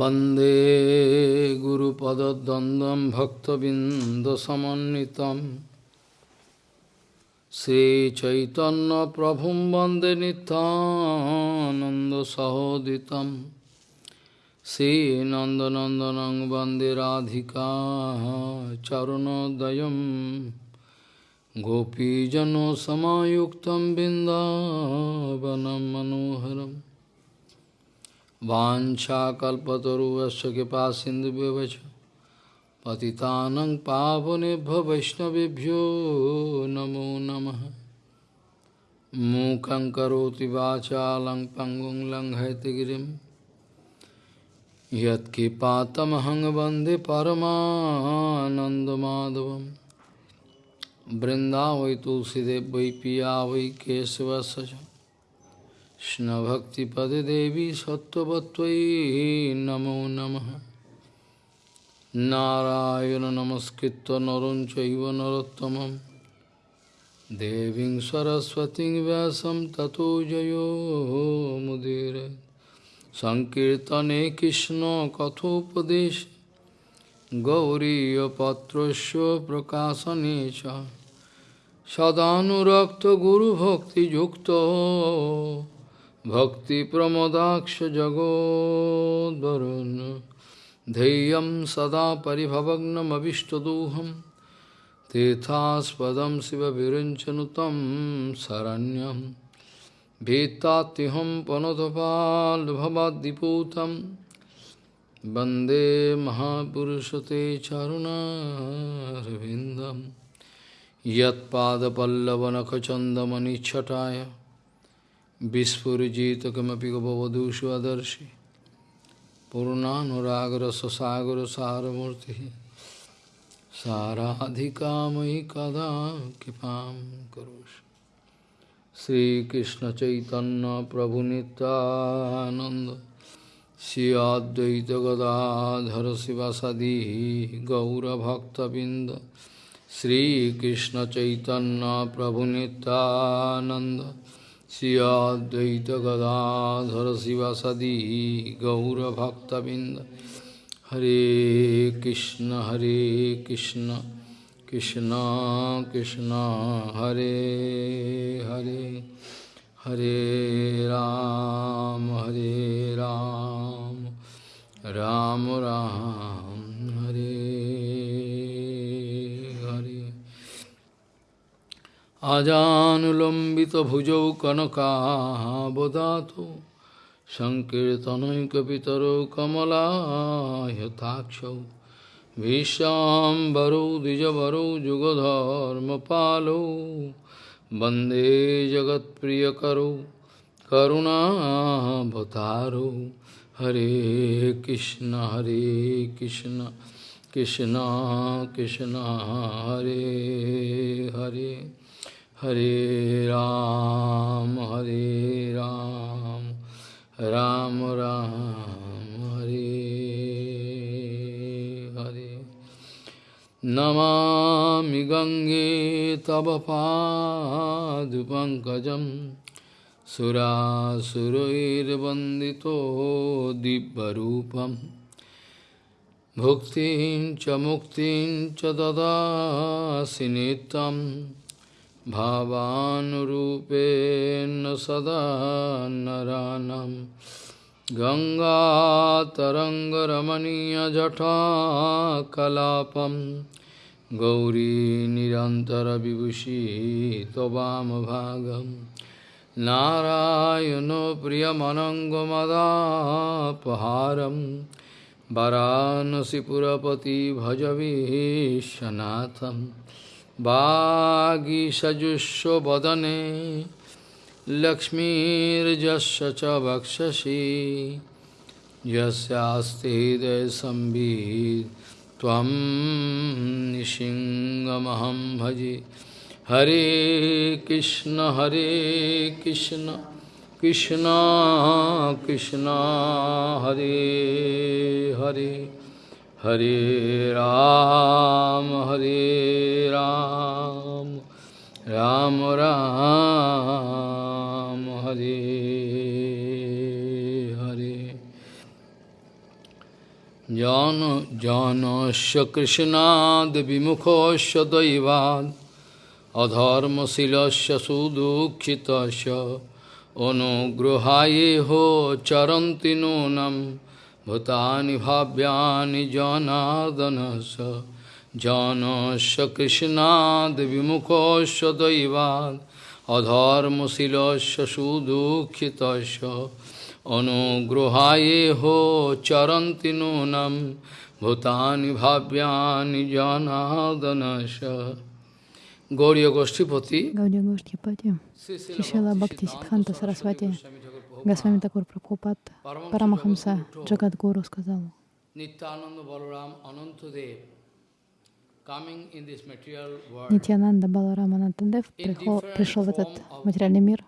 वन्दे गुरुपदद्वन्द्वं भक्तबिन्दसमन्वितं श्रीचैतन्यप्रभुं वन्दे नितानन्दसहोदितं श्रीनन्दनन्दनं वन्दे राधिका चरुणोदयं गोपीजनसमायुक्तं बिन्दावनं मनोहरम् वाछाकुवश कृपा सिंधु पति पावनेभ्य वैष्णवभ्यो नमो नम। मूक पंगु वाचा लंग पंगुं लंघयतगिरिं यत्कृपातमहं वंदे परमानन्दमाधवं वृन्दा तुलसीदेव वै पिया वै केशवश Krishna-bhakti-pade devi sattva-vattvai namo namaha Narayana namaskritta naruncaiva narottamam Deving saraswati vyasam tato jayo mudire Sankirtane Krishna kathopadesh Gauriya patrasya prakasanecha Sadhanurakta guru bhakti yukta भक्तिप्रमोदाक्षजगोद्वरुन् धैर्यं सदा परिभवग्नमभिष्टदोहं तीर्थास्पदं शिवविरञ्चनुतं शरण्यं भीत्तात्युहं पनतपाल्भवाद्दिपूतं वन्दे महापुरुषते चरुणारविन्दं यत्पादपल्लवनखचन्दमनिच्छटाय Vispurjita kamapi gopavadu svadarshi Purnanuragra sasagra saramurti Saradhikamayi kada kipam karosh Sri Krishna Chaitanya Prabhu Nityananda Sri Advaita Gadadhara Sivasadi Gaura Bhakta Binda Sri Krishna Chaitanya Prabhu Nityananda श्रियाद्वैत गदाधर शिवसदी गौरभक्तबिंद हरे कृष्ण हरे कृष्ण कृष्ण कृष्ण, हरे हरे हरे राम हरे राम राम राम, हरे अजानुलम्बितभुजौ कनकाबदातु सङ्कीर्तनैकपितरौ कमलायताक्षौ विश्वाम्बरौ द्विजवरौ युगधर्मपालौ वन्दे जगत्प्रियकरौ करुणाभतारौ हरे कृष्ण हरे कृष्ण कृष्ण कृष्ण हरे Hare Hare Ram, Hare Ram, Ram Ram, Hare Hare. Namami Gange Tabapadupankajam Sura Surair Bandito Dibbarupam Bhuktim Chamuktim Chadada Sinitam भावानुरूपेण सदा नरानं गङ्गातरङ्गरमणीयजटाकलापं गौरी निरन्तरविभूषी त्ववामभागं नारायणो प्रियमनङ्गमदापहारं वरानसिपुरपति भजवीशनाथम् वागीषजुष्वदने लक्ष्मीर्जस्य च वक्षसि यस्यास्ति हृदयसंवित् त्वं निशिङ्गमहं भजे हरे कृष्ण हरे कृष्ण कृष्ण कृष्ण हरे Hare Hare Hare Ram, Hare Ram, Ram Ram, Hare Hare. Jana Jana Shakrishnad Vimukho Shadaivad Adharma Silasya Sudukhitasya Ono Gruhaye Ho Charantinonam भूतानि भाव्यानि जनार्दनस्य जानस्य कृष्णाद्विमुखस्य दैवान् अधर्मशीलस्य सुदुःखितस्य अनुगृहाये हो चरन्ति नूनं भूतानि भाव्यानि जनार्दनश Гаурия Гоштипати, Гаудия Гоштипати, Шишила Бхакти Сидханта Сарасвати, Госвами Такур Прабхупад, Парамахамса Джагадгуру сказал, Nityananda Balaram Anantadев coming in this material world. Нитянанда Баларама Нантадев in прихо- different пришел в этот материальный мир,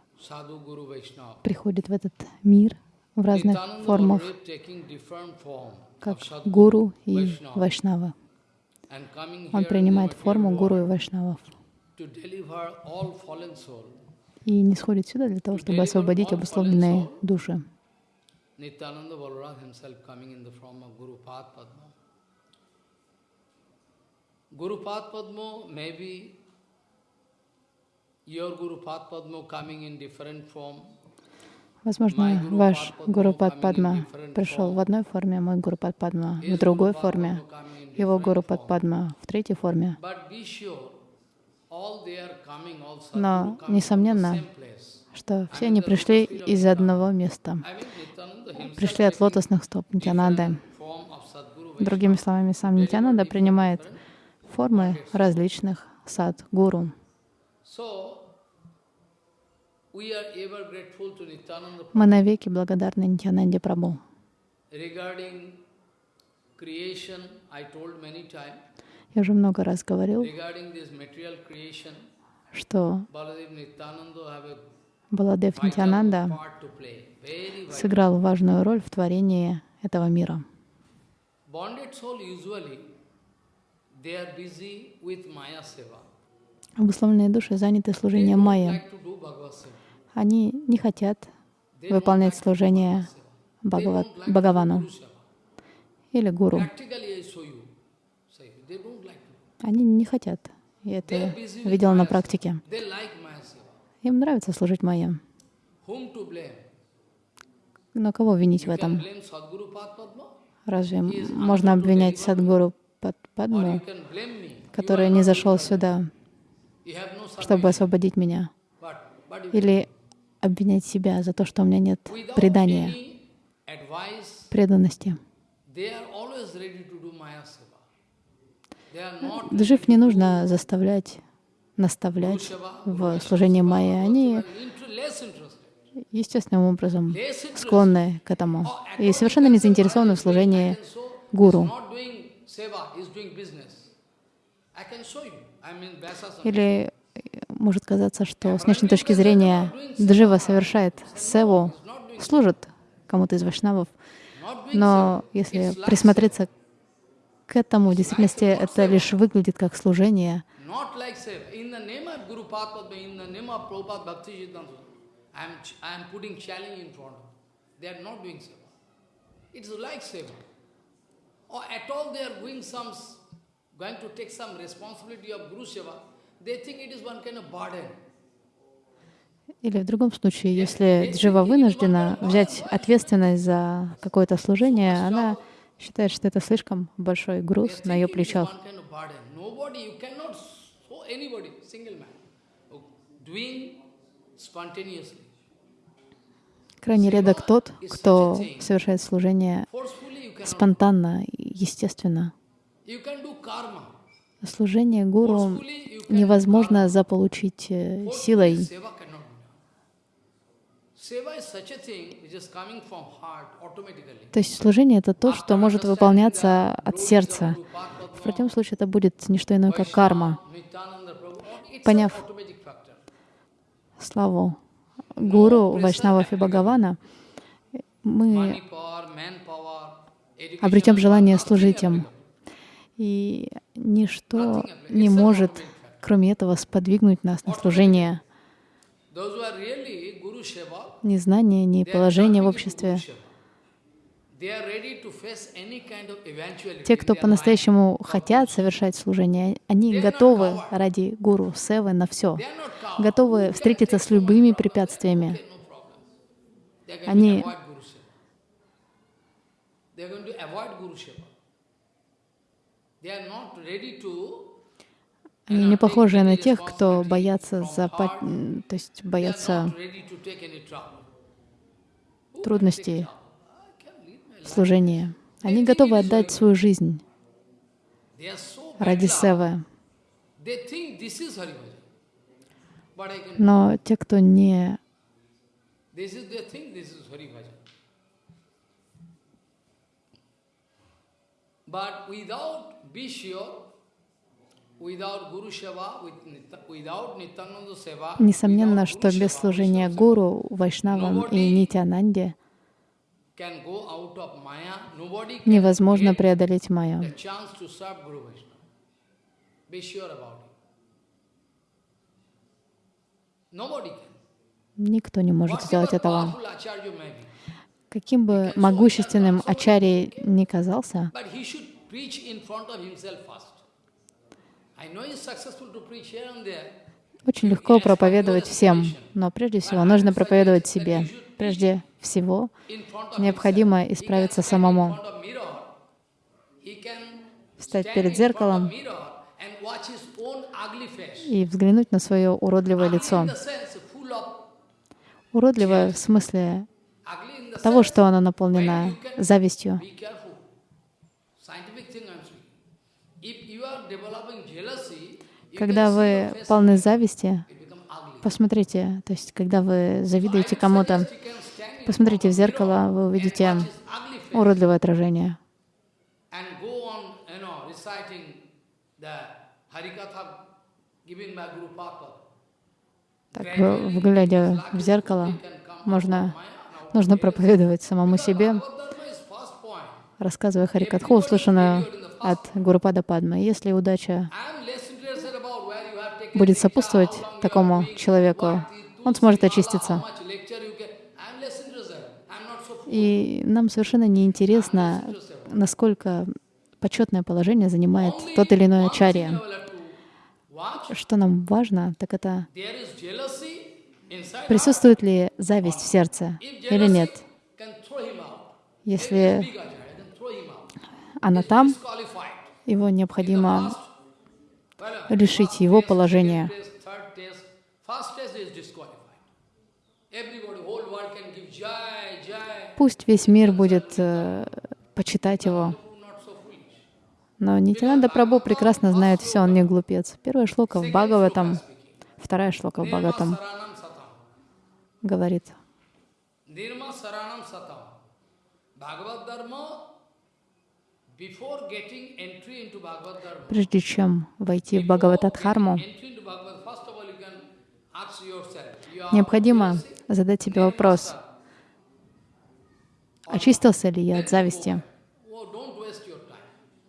приходит в этот мир в разных формах, как гуру и вайшнава. Он принимает форму гуру и вайшнавов и не сходит сюда для того, чтобы освободить обусловленные души. Nityananda Balaram himself coming in the form of Guru Pad Padma. Guru Pad Padma may be your Guru Pad Padma coming in different form. Возможно, ваш Гуру Пад Падма пришел в одной форме, мой Гуру Пад Падма в другой форме, его Гуру Пад Падма в третьей форме. But be sure, all they are coming, all Но, несомненно, что все они пришли из одного места, пришли от лотосных стоп Sadguru Другими словами, сам Нитянанда принимает формы различных сад гуру. So, we are ever grateful to Nityananda Мы навеки благодарны Нитянанде Прабhu. Я уже много раз говорил, что Баладев Нитянанда сыграл важную роль в творении этого мира. Обусловленные души заняты служением Майя. Они не хотят выполнять служение Бхагавану или гуру. Practically I show you. Say, they don't like to. Они не хотят. Я это видела на практике. Им нравится служить Майя. Но кого винить в этом? Разве можно обвинять Садгуру Падму, который не зашел сюда, чтобы освободить меня? Или обвинять себя за то, что у меня нет предания, преданности? they are always ready to do Maya seva. Джив не нужно заставлять, наставлять в служении Майя. Они естественным образом склонны к этому и совершенно не заинтересованы "I в служении гуру. Или может казаться, что с внешней точки зрения Джива совершает севу, служит кому-то из вайшнавов, но если присмотреться к этому, в действительности это лишь выглядит как служение, going to take some responsibility of Guru Seva. They think it is one kind of burden. Или в другом случае, если Джива вынуждена взять ответственность за какое-то служение, она считает, что это слишком большой груз на ее плечах. Крайне редок тот, кто совершает служение спонтанно, естественно. Служение гуру невозможно заполучить э, силой. Seva cannot be done. Seva is such a thing which is coming from heart automatically. То есть служение — это то, что может выполняться от сердца. В противном случае это будет не что иное, как карма. Поняв славу гуру, вайшнавов и Бхагавана, мы обретем желание служить им. И ничто не может, кроме этого, сподвигнуть нас на служение. Ни знания, ни положения в обществе Те, кто по-настоящему хотят совершать служение, они готовы ради гуру, севы на все, готовы встретиться с любыми препятствиями. Они-. They are not ready to Они не похожи на тех, кто боятся, запа- м, то есть боятся трудностей служения. Они готовы отдать свою жизнь ради севы. Но те, кто не. But without be sure, without Guru Seva, with Nitya- without Nityananda Seva, Несомненно, что без служения гуру, вайшнавам и нитянанде невозможно преодолеть майю. Никто не может сделать этого. Каким бы могущественным ачарьей ни казался, очень легко проповедовать всем, но прежде всего нужно проповедовать себе. Прежде всего необходимо исправиться самому, встать перед зеркалом и взглянуть на свое уродливое лицо. Уродливое в смысле того, что оно наполнено завистью. Когда вы полны зависти, посмотрите, то есть когда вы завидуете кому-то, посмотрите в зеркало, вы увидите уродливое отражение. Так, глядя в зеркало, можно, нужно проповедовать самому себе, рассказывая Харикатху, услышанную от Гурупада Падмы. Если удача I am less interested about where you have taken будет сопутствовать такому человеку, он сможет очиститься. И нам совершенно не интересно, насколько почетное положение занимает тот или иной ачарья. Что нам важно, так это присутствует ли зависть в сердце или нет. Если она там, его необходимо лишить его jai. Пусть весь мир будет э, почитать его. Но Нитянанда Прабhu прекрасно знает все, он не глупец. Первая шлока в Бхагаватам, вторая шлока в Бхагаватам говорит, before getting entry into Bhagavad Dharma, прежде чем войти в Бхагаватадхарму, необходимо задать себе вопрос, очистился ли я от зависти? oh.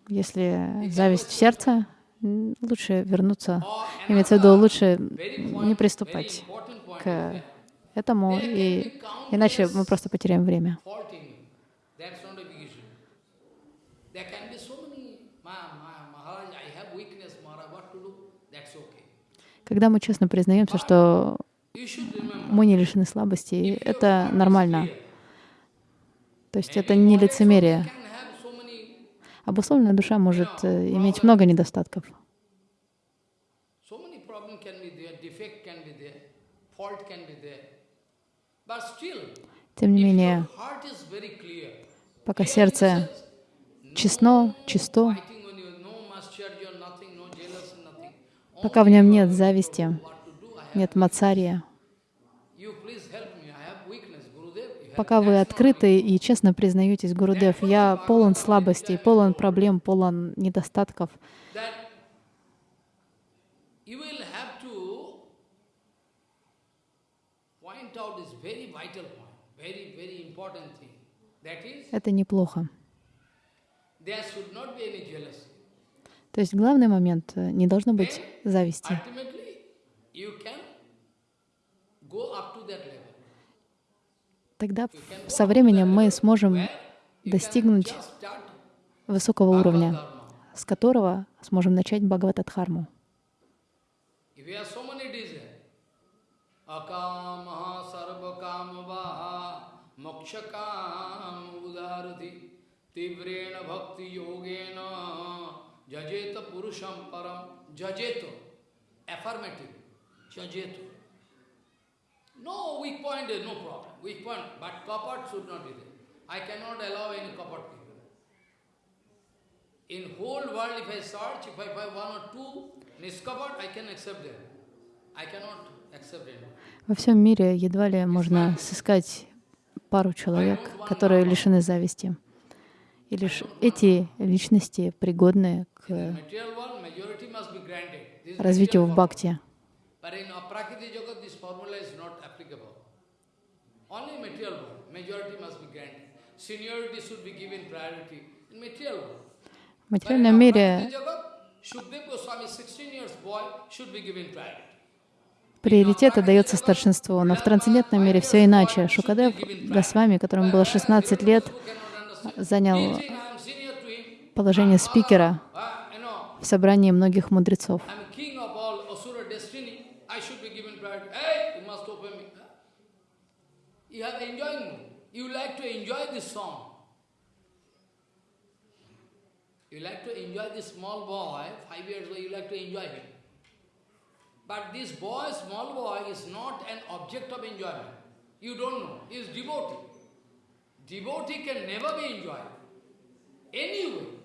Если зависть в сердце, лучше вернуться, имеется в виду, лучше не приступать к этому, и иначе мы просто потеряем время. faulting you. That's not a big issue. There can be so many, "Ma- Ma- Maharaj, I have weakness, Maharaj, what to do? That's okay. Когда мы честно признаемся, что мы не лишены слабостей, это нормально. То есть это не лицемерие. Обусловленная душа может э, иметь много недостатков. Тем не менее, пока сердце честно, чисто, fighting when you no mascharya, nothing, no jealousy, nothing. Пока в нем нет зависти, нет мацария, пока вы открыты и честно признаетесь, Гурудев, я полон слабостей, полон проблем, полон недостатков, это неплохо. there should not be any jealousy. То есть главный момент э, не должно быть зависти. Тогда со временем мы сможем достигнуть высокого уровня, с которого сможем начать Бхагаватадхарму. If you have so many jajeta purusham param jajeto affirmative jajeto no weak point is no problem weak point but kapat should not be there I cannot allow any kapat people in whole world, if I search, if I find one or two niskapat, I can accept them. I cannot accept them. Во всем мире едва ли можно сыскать пару человек, которые лишены зависти. И лишь эти личности пригодны к развитию в бхакти. В материальном мире Shukdev Goswami, 16 years boy, should be given priority. приоритет отдается старшинству, но в трансцендентном мире все иначе. Шукадев Госвами, которому было 16 лет, занял положение спикера Uh, в собрании многих мудрецов. You like to enjoy this small boy, five years old, you like to enjoy him. But this boy, small boy, is not an object of enjoyment. You don't know. He is devotee. Devotee can never be enjoyed. Anyway.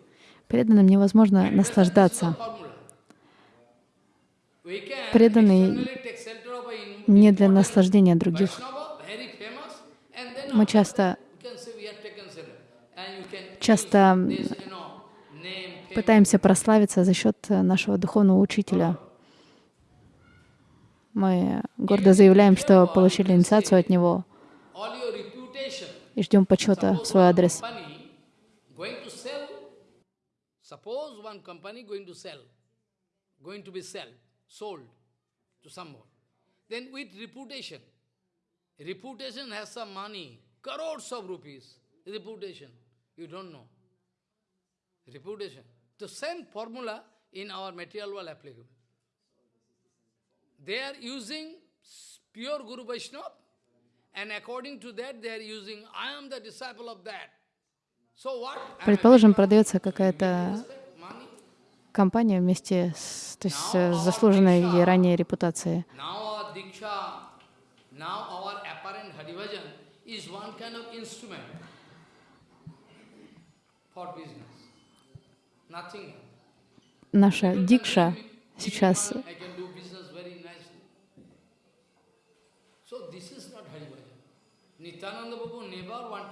Преданным невозможно наслаждаться. Преданный не для наслаждения других. Мы часто, часто пытаемся прославиться за счет нашего духовного учителя. Мы гордо заявляем, что получили инициацию от него и ждем почета в свой адрес. Suppose one company going to sell, going to be sell, sold to someone. Then with reputation, reputation has some money, crores of rupees, reputation, you don't know. Reputation. The same formula in our material world applicable. They are using pure Guru Vaishnava, and according to that, they are using, I am the disciple of that. Предположим, продается какая-то компания вместе с, то есть, с заслуженной ей ранее репутацией. Now our Diksha, now our apparent Harivajan is one kind of instrument for business. Nothing else. Наша дикша сейчас I can do business very nicely. So this is not Harivajan. Nityananda Prabhu never wanted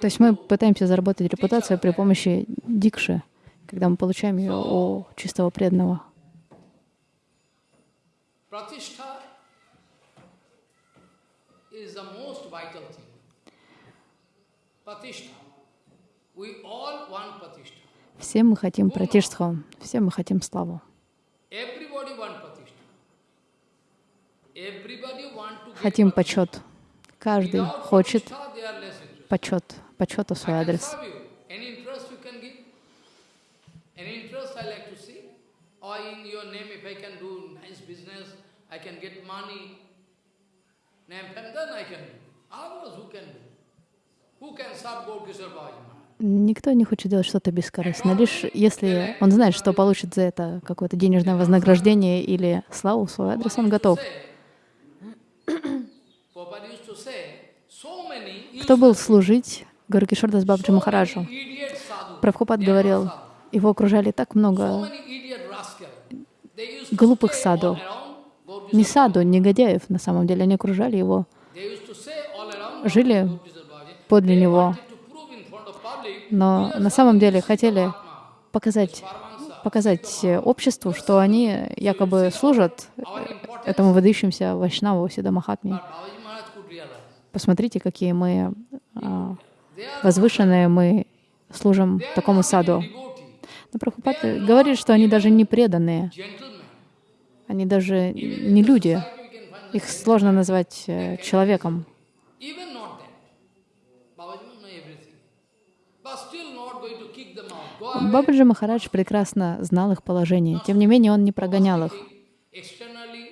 То есть мы пытаемся заработать репутацию при помощи дикши, когда мы получаем ее у чистого преданного. Все мы хотим пратиштху, все мы хотим славу. Хотим почет. Каждый хочет Pratishtha, they are less interested. Почет, почета в свой адрес. Никто не хочет делать что-то бескорыстно, лишь если он знает, что получит за это какое-то денежное вознаграждение или славу в свой адрес, он готов. Prabhupada used to say, so many Кто был служить Гаракишордас Бабджи Махараджу? Прабхупад говорил, его окружали так много глупых саду. не саду, негодяев, на самом деле, они окружали его, жили подле него, но на самом деле хотели показать, показать обществу, что они якобы служат этому выдающимся Вайшнаву Сида Махатме. but Babaji Maharaj could realize. Посмотрите, какие мы а, возвышенные, мы служим такому саду. Но Прабхупад говорит, что они даже не преданные, они даже не люди. Их сложно назвать э, человеком. Бабаджи Махарадж прекрасно знал их положение. Тем не менее, он не прогонял их. Externally,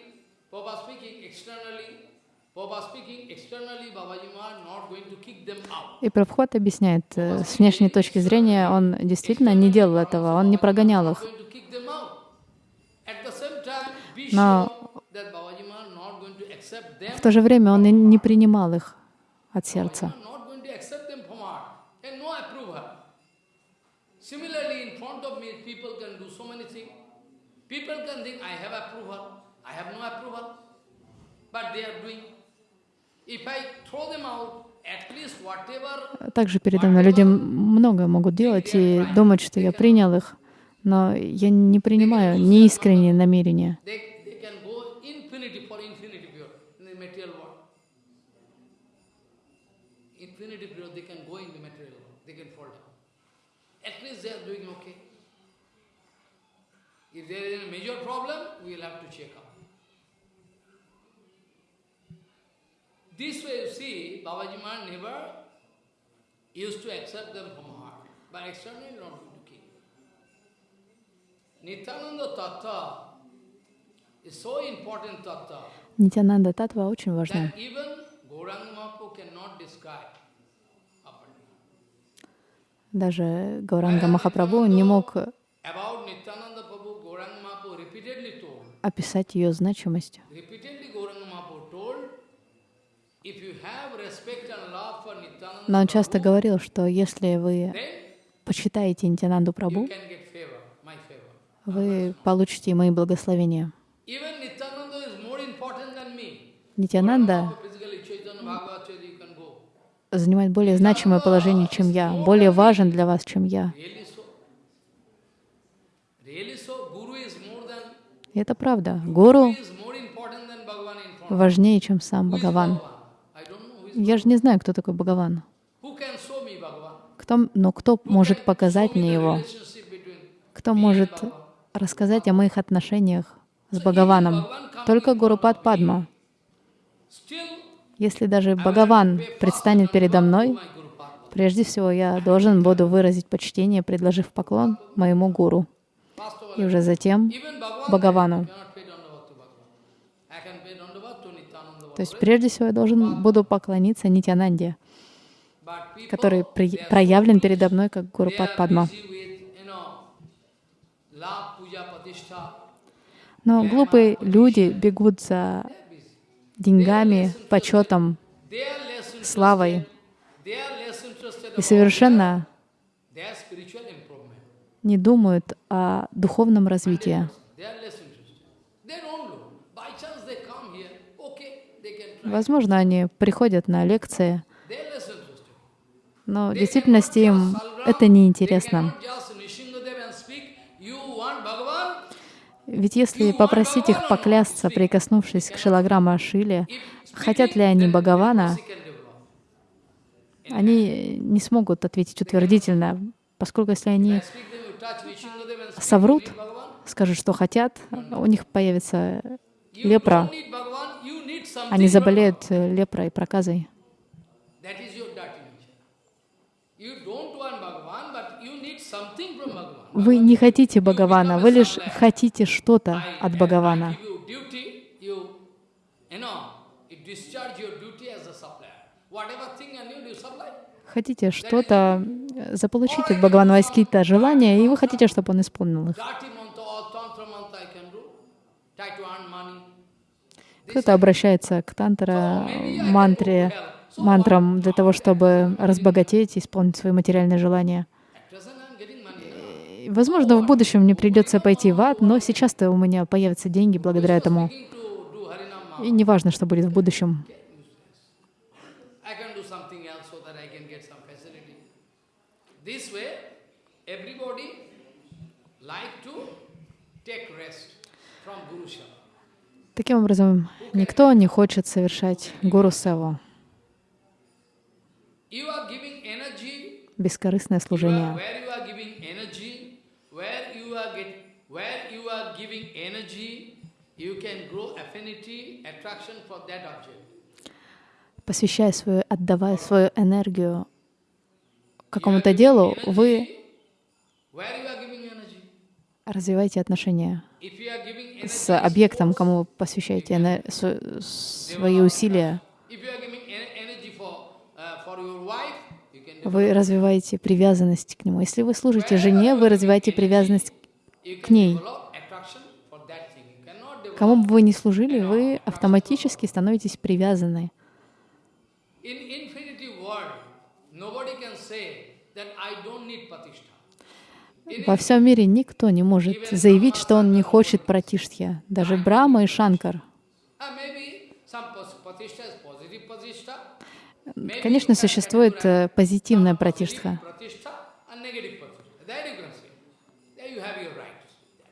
Prabhupada speaking externally, Prabhupada speaking externally, Babaji Maharaj not going to kick them out. И Прабхупад объясняет, э, с внешней точки зрения он действительно не делал этого, он не прогонял их. Но в то же время он и не принимал их от сердца. but they are doing. If I throw them out, Также передо мной люди многое могут делать и думать, что я принял их, но я не принимаю неискренние намерения. If there is a major problem, we will have to check This way, you see, Babaji Maharaj never used to accept them from heart, but externally not keep. Nityananda Tattva is so important Tattva Нитянанда Татва очень важна. that even Gauranga Mahaprabhu cannot describe properly. Даже Гауранга Махапрабху не мог About Nityananda Prabhu, Gauranga Mahaprabhu repeatedly told, описать ее значимость. repeatedly Gauranga Mahaprabhu told, if you have respect and love for Nityananda Но он часто говорил, что если вы почитаете Нитянанду favor. вы получите мои благословения. Нитянанда занимает более значимое положение, чем я, более важен для вас, чем я. И это правда. Гуру важнее, чем сам Бхагаван. Я же не знаю, кто такой Бхагаван. Кто, но кто может показать мне его? Кто может рассказать о моих отношениях с Бхагаваном? Только Гурупад Падма. Если даже Бхагаван предстанет передо мной, прежде всего я должен буду выразить почтение, предложив поклон моему гуру. И уже затем Бхагавану. То есть прежде всего я должен буду поклониться Нитянанде, который проявлен передо мной как are Падма. Но глупые люди бегут за деньгами, почетом, славой и совершенно не думают о духовном развитии. Возможно, они приходят на лекции, They are less interested. Но в действительности им это неинтересно. Ведь если попросить их поклясться, прикоснувшись к Шилаграма Шиле, хотят ли они Бхагавана, они не смогут ответить утвердительно, поскольку если они соврут, скажут, что хотят, у них появится лепра, они заболеют э, лепрой, проказой. That is your dirty nature. You don't want Bhagavan, but you need something from Bhagavan. Вы не хотите Бхагавана, вы лишь хотите что-то от Бхагавана. Хотите что-то заполучить от Бхагавана, у вас какие-то желания, и вы хотите, чтобы он исполнил их. Кто-то обращается к тантра мантре, мантрам для того, чтобы разбогатеть, исполнить свои материальные желания. At present I'm getting money. И, Возможно, в будущем мне придется пойти в ад, но сейчас-то у меня появятся деньги благодаря этому. И Maha. неважно, что будет в будущем. Таким образом, никто не хочет совершать гуру севу, бескорыстное служение. where you are giving energy, where you are get, where you are giving energy, you can grow affinity, attraction for that object. Посвящая свою, отдавая свою энергию какому-то делу, вы? Развивайте отношения с объектом, кому вы посвящаете свои усилия. uh, can Вы развиваете привязанность к нему. Если вы служите жене, вы развиваете привязанность к ней. develop attraction for that thing. You cannot develop. Кому бы вы ни служили, вы автоматически становитесь привязаны. Во всем мире никто не может заявить, что он не хочет пратиштхи. Даже Брахма и Шанкар. Uh. Конечно, существует э, позитивная пратиштха. Pratishtha and negative pratishtha. That you can say. There you have your right to say that.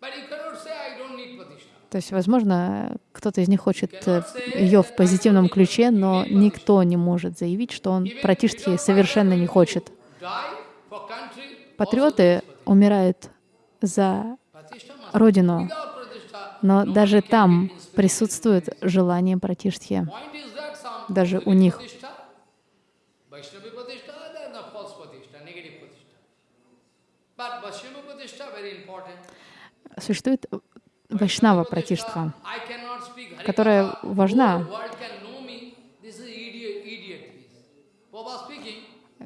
But you cannot say, I don't need pratishtha. То есть, возможно, кто-то из них хочет э, ее в позитивном ключе, но никто не может заявить, что он пратиштхи совершенно не хочет. Патриоты умирают за родину, но даже там присутствует желание пратиштхи. Даже у них. Существует вайшнава Hari которая важна.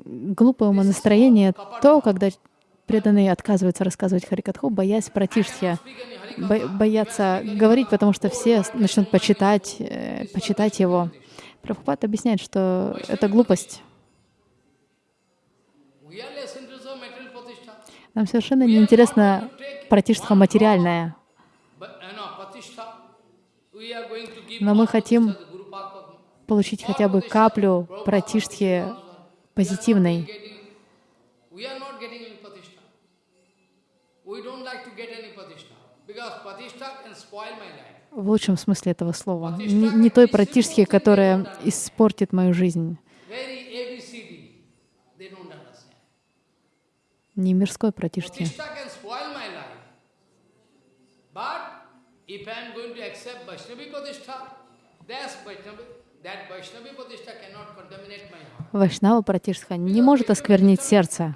Глупое умонастроение то, когда преданные отказываются рассказывать Харикатху, боясь пратиштхи, бо- боятся говорить, потому что все начнут почитать, э, почитать его. Прабхупад объясняет, что это глупость. Нам совершенно не интересна пратиштха материальная, But uh, no, pratishtha. We are going to give но мы хотим получить хотя бы каплю пратиштхи позитивной. В лучшем смысле этого слова. Не, не той пратиштхи, которая испортит мою жизнь. Не мирской пратиштхи. Pratishtha can spoil my life. But if I am going to accept Vaishnavi heart. Вайшнава пратиштха не может осквернить сердце.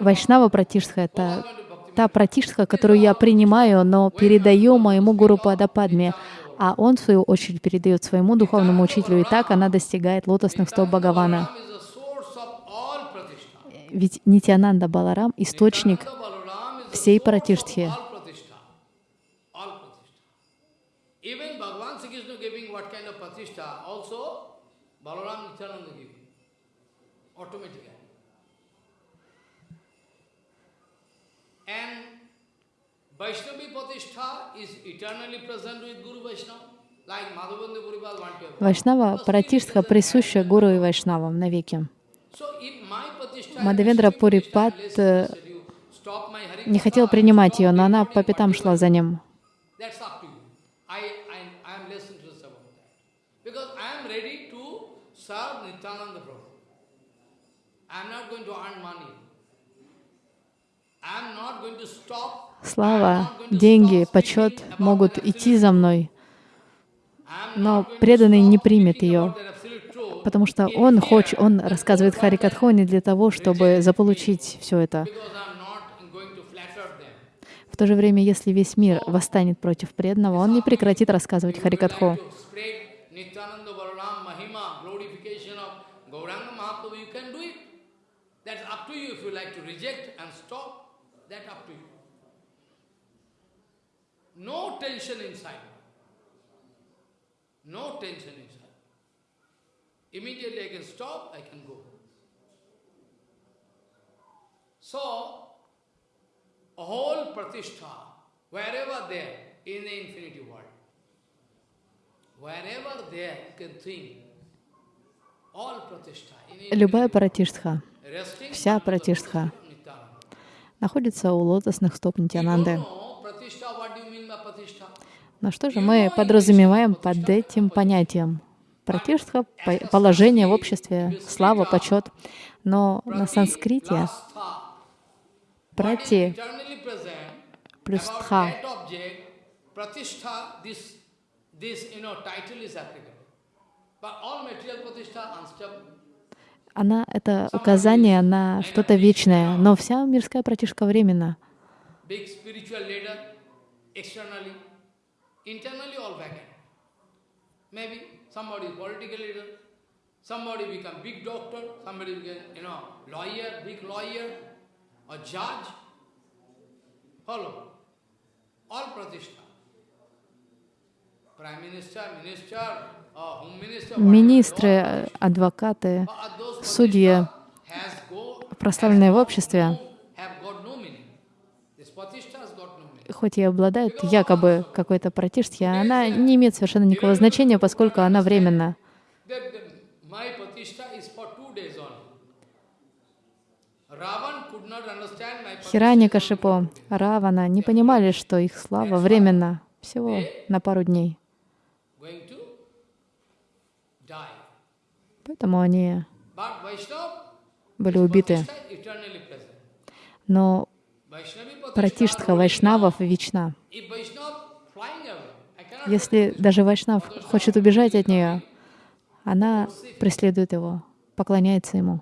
Вайшнава пратиштха — это та пратиштха, которую я принимаю, но передаю моему гуру Падападме, а он, в свою очередь, передает своему духовному учителю, и так она достигает лотосных стоп Бхагавана. Ведь Нитянанда Баларам — источник всей пратиштхи. all Pratishtha. All Pratishtha. Even Bhagavan Sri Krishna giving what kind of Pratishtha, also Balaram Nityananda giving. Automatically. And Vaishnavi Pratishtha is eternally present with Guru Vaishnava. Like Madhavendra Puripal want to have. Вайшнава пратиштха присуща гуру и вайшнавам навеки. Мадавендра Пурипат less э, said you stop my Hari не хотел принимать ее, но она по пятам шла за ним. Слава, деньги, почет могут идти за мной, но преданный не примет ее, потому что он хочет, он рассказывает Харикатху не для того, чтобы заполучить все это. Because I am not going to flatter them. В то же время, если весь мир восстанет против преданного, он не прекратит рассказывать Харикатху. No tension inside. No tension inside. Immediately I can stop, I can go. So, a whole pratishtha, wherever there in the infinity world, wherever there you can think, all pratishtha, Любая пратиштха, вся пратиштха находится у лотосных стоп Нитянанды. Но что же мы подразумеваем под этим понятием? Пратиштха — по- положение в обществе, слава, почет. Но на санскрите прати плюс тха она — это указание на что-то вечное, но вся мирская пратишка временна. somebody become big doctor, somebody become, you know, lawyer, big lawyer, or judge. Follow. All pratishtha. Министры, э, адвокаты, судьи, прославленные в обществе, хоть и обладает якобы какой-то пратиштхи, она не имеет совершенно никакого значения, поскольку она временна. that, that my pratishtha is for two days only. Ravan could not understand my pratishtha Хирани is only Кашипо, Равана не понимали, что их слава временна, всего на пару дней. Поэтому они были убиты. Но пратиштха Вайшнавов вечна. Если даже Вайшнав хочет убежать от нее, она преследует его, поклоняется ему.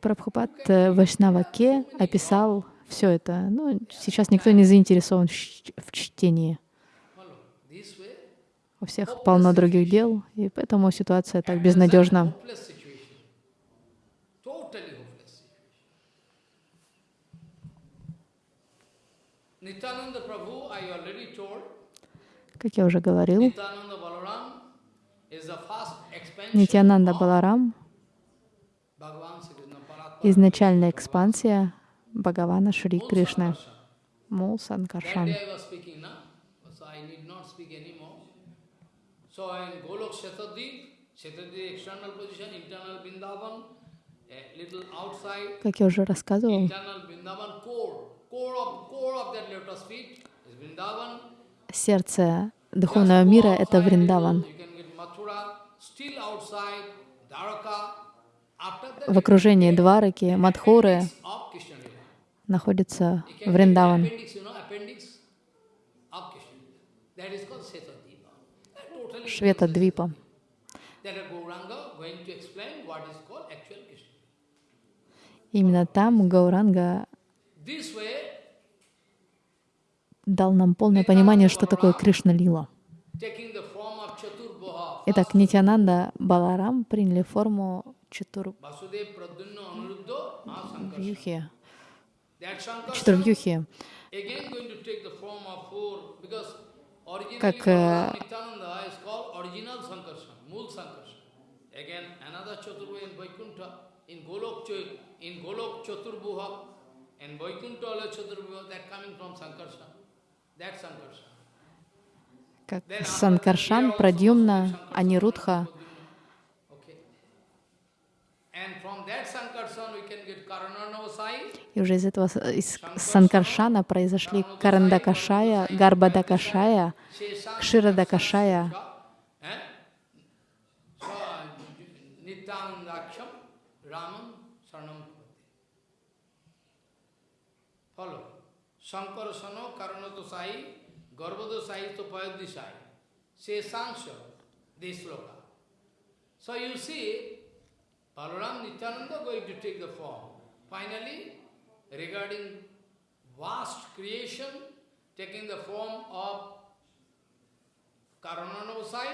Прабхупад э, Вайшнава Ке описал все это. Ну, сейчас никто не заинтересован в чтении. У всех полно других дел, и поэтому ситуация так безнадежна. Как я уже говорил, Нитянанда of Баларам изначальная экспансия Бхагавана Шри Кришны. Мул Санкаршан. day I was speaking now, so I need not speak anymore. So in Golok Shetadip, Shetadip external position, internal Vrindavan, a little outside, Как я уже рассказывал, internal Vrindavan core, core of core of that lotus feet is Vrindavan. сердце духовного мира — это Вриндаван. You can get Mathura, still outside, Dwaraka. After that, В окружении Двараки, Мадхуры находится Вриндаван. Швета Двипа. Именно там Гауранга дал нам полное понимание, что такое Кришна Лила. taking the form of Chaturbhaha, Итак, Нитянанда Баларам приняли форму Чатур... Вьюхи. Чатурвьюхи. Как, э, in Vaikuntha, in Golok, Ch- in Golok Chaturbhuha, and Vaikuntha ala Chaturbhuha, that coming from Sankarsana. That Sankarsana. Как Санкаршан, Прадьюмна, Анирудха. И уже из этого из Санкаршана произошли Карандакашая, Гарбадакашая, Кширадакашая, eh? Follow. Sankarasano, Karanatosai, Garbhodosai, Topayadisai. Shesansha, this sloka. So you see, Balaram Nityananda going to take the form. Finally, regarding vast creation, taking the form of Karananavasai,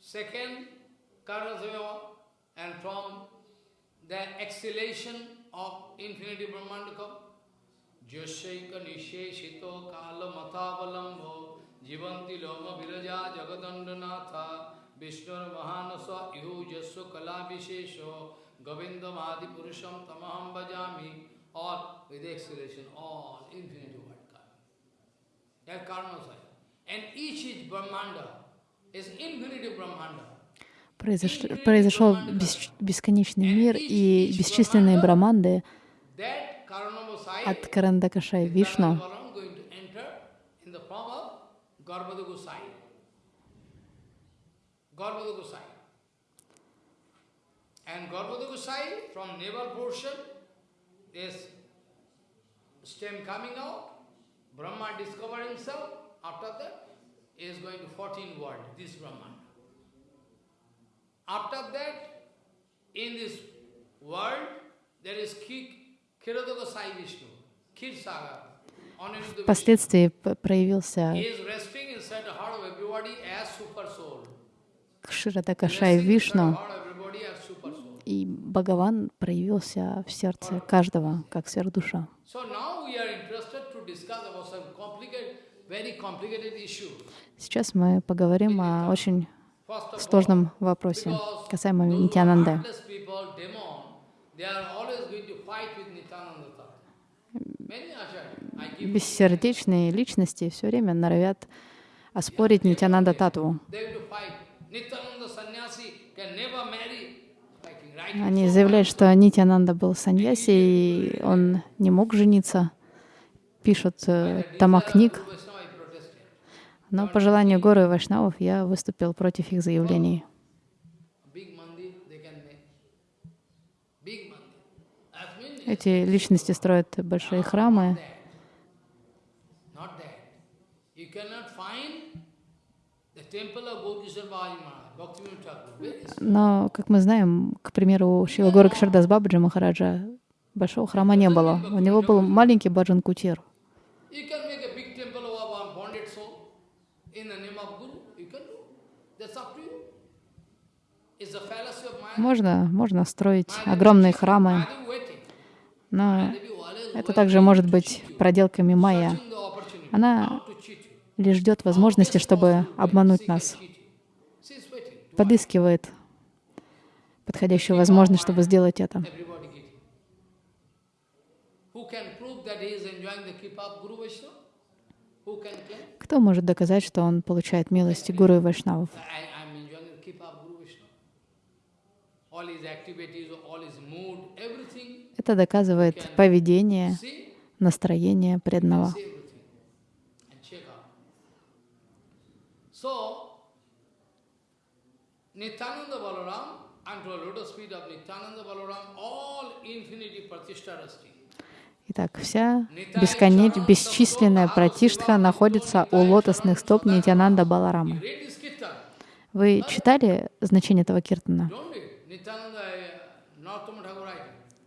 second Karanasaya, and from the exhalation of infinity Brahmandaka, Jasyaika Nisheshito Kala Matavalambo Jivanti Loma Viraja Jagadandanatha Vishnur Mahanasa Ihu Jasya Kala Vishesho Govindam Adi Purusham Tamaham Bhajami all with exhalation, all infinity word coming. That Karanasaya. And each is Brahmanda, is infinity Brahmanda. Произош- Произошел бес- бесконечный мир и бесчисленные браманды от Карандакашая Вишну. Balaram going to enter in the form of Garbhada Gosai. Garbhada Gosai. And Garbhada Gosai from navel portion is stem coming out, Brahma discovered himself, after that, he is going to 14 world, this Brahman. After that, in this world, there is Ki- Впоследствии проявился. Кширадакашай Вишну, и Бхагаван проявился в сердце каждого, как сверхдуша. Сейчас мы поговорим о очень сложном вопросе, касаемо Нитянанды. heartless people, demon, they are always going to fight with Nityananda Tata. Many acharyas, I give Бессердечные личности все время норовят оспорить Нитянанда Татву. Они заявляют, что Нитянанда был саньяси, и он не мог жениться. Пишут э, protested. Но по желанию горы и вайшнавов я выступил против их заявлений. Эти личности строят большие храмы, Not that. You cannot find the temple of Gaurkishore Babaji Maharaj, Bhaktivinoda Thakur. Where is it? Но, как мы знаем, к примеру, Шила Гора Кшардас Бабаджи Махараджа большого храма не было. У него был маленький баджан кутир. Можно, можно строить огромные храмы, но это также может быть проделками майя. Она. Лишь ждет возможности, чтобы обмануть нас, подыскивает подходящую возможность, чтобы сделать это. Кто может доказать, что он получает милости гуру и вайшнавов? Это доказывает поведение, настроение преданного. see everything. And check out. So, Nityananda Balaram, unto the lotus feet of Nityananda Balaram, all infinity pratishtha rasti. Итак, вся бесконеч... бесчисленная пратиштха находится у лотосных стоп Нитянанда kirtan, Вы читали значение этого киртана? uh.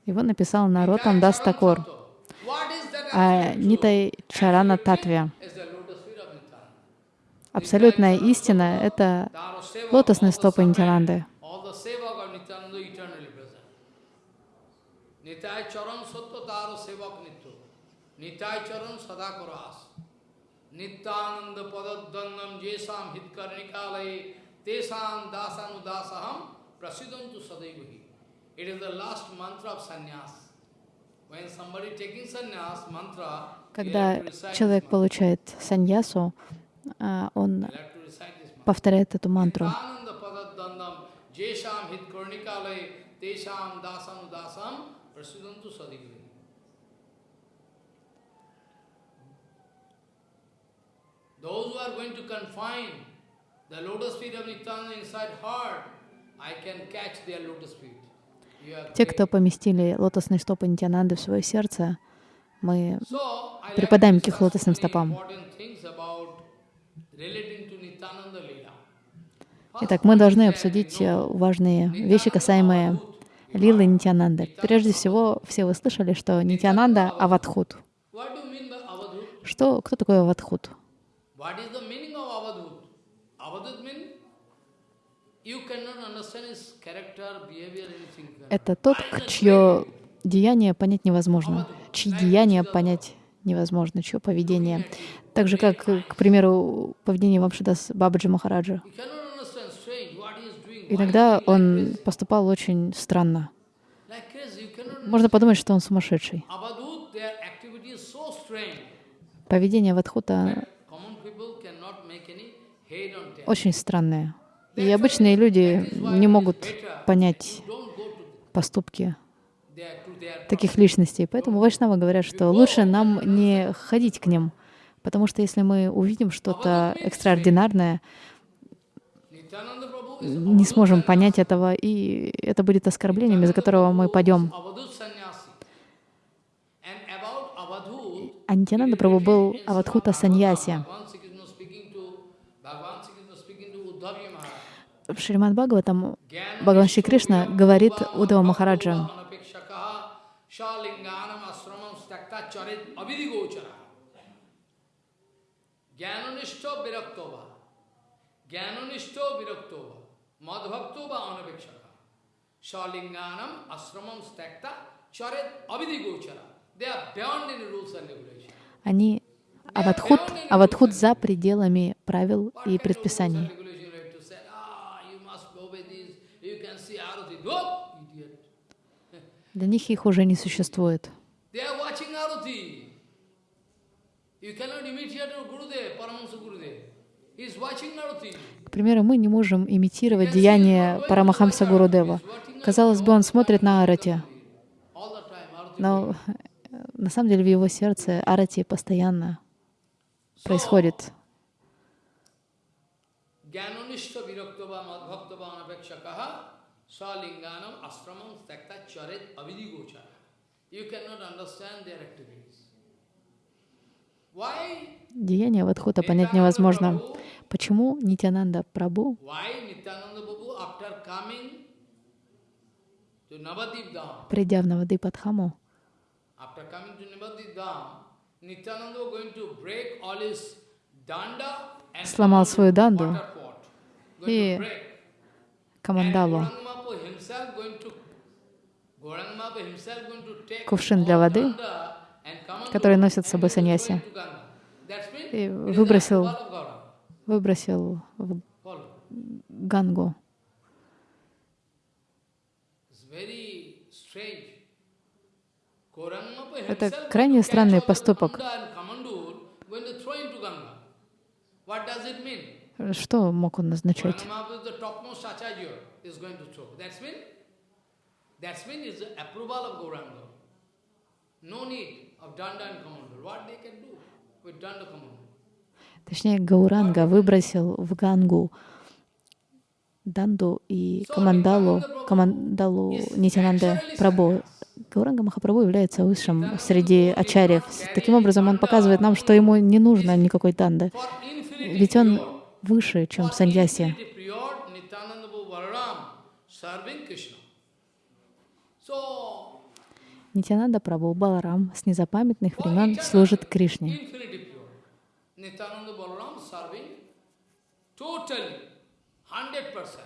Его написал Наротам Дас Такор. What is that А Нитай Чарана Татве. When somebody taking sannyas mantra, you Когда человек получает саньясу, а, он повторяет эту мантру. Those who are going to confine the lotus feet of Nityananda inside heart, I can catch their lotus feet. Те, кто поместили лотосные стопы Нитянанды в свое сердце, мы припадаем to к их лотосным стопам. important things about relating to Nityananda Leela. Итак, мы должны обсудить э, важные вещи, касаемые Лилы Нитянанды. Прежде всего, все вы слышали, что Нитянанда — Авадхут. Что, кто такой Авадхут? Это тот, чье деяние понять невозможно, чьи деяния понять невозможно, чье поведение. Так же, как, к примеру, поведение Вамшидас Бабаджи Махараджа. Иногда он поступал очень странно. Можно подумать, что он сумасшедший. Поведение tail. очень странное. И обычные люди не могут понять поступки таких личностей. Поэтому вайшнавы говорят, что лучше нам не ходить к ним, потому что если мы увидим что-то экстраординарное, не сможем понять этого, и это будет оскорблением, из-за которого мы пойдем. Avadhut sannyasi. And about Avadhut, А Нитянанда Прабhu был Аватхута Саньяси. В Шримад Бхагаватам Бхагаван Шри Кришна говорит Удава Махараджа, shalinganam asramam stakta charit avidigochara. Jnanonishto viraktova. Jnanonishto viraktova. Madhvaktova anapekshaka. Shalinganam asramam stakta charit avidigochara. They are beyond any rules and regulations. они Аватхут, Аватхут за пределами правил и предписаний. and regulations you have to say, ah, you must obey this, you can see Arati. No, idiot. Для них их уже не существует. К примеру, мы не можем имитировать деяния Парамахамса Гурудева. Казалось бы, он смотрит на Арати, но э, на самом деле в его сердце Арати постоянно происходит. Jnanonishta viraktava madbhaktava anapekshakaha salinganam asramam charit avidigochara. You cannot understand their activities. Деяния Вадхута понять невозможно. Почему Нитянанда Прабу, придя в Навадипадхаму, сломал свою данду и to кувшин для воды, который носит с собой саньяси, и выбросил, выбросил в. Гангу. Это крайне странный поступок. Что мог он назначать? Gauranga is the topmost acharya is going to throw. That's mean, that's mean is the approval of Gauranga. No need of danda and kamandur. What they can do with danda kamandur? Точнее, Гауранга выбросил в Гангу Данду и Камандалу, Камандалу Нитянанде Прабу. Гауранга Махапрабху является высшим среди ачарьев. Таким образом, он показывает нам, что ему не нужно никакой данды. Ведь он выше, чем саньяси. infinity pure, Nityananda Prabhu Balaram serving Krishna. So, Нитянанда Прабу Баларам с незапамятных времен служит Кришне. infinity pure. Nityananda Balaram serving totally, 100%.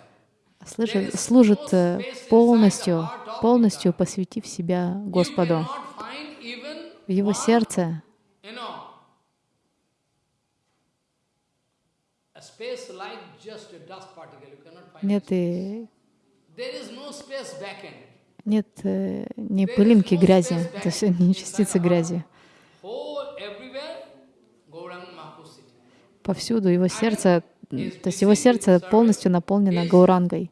Служит, служит э, полностью, полностью посвятив себя Господу. В его сердце нет и Нет э, ни пылинки грязи, то есть ни частицы грязи. Повсюду его сердце, то есть его сердце полностью наполнено Гаурангой.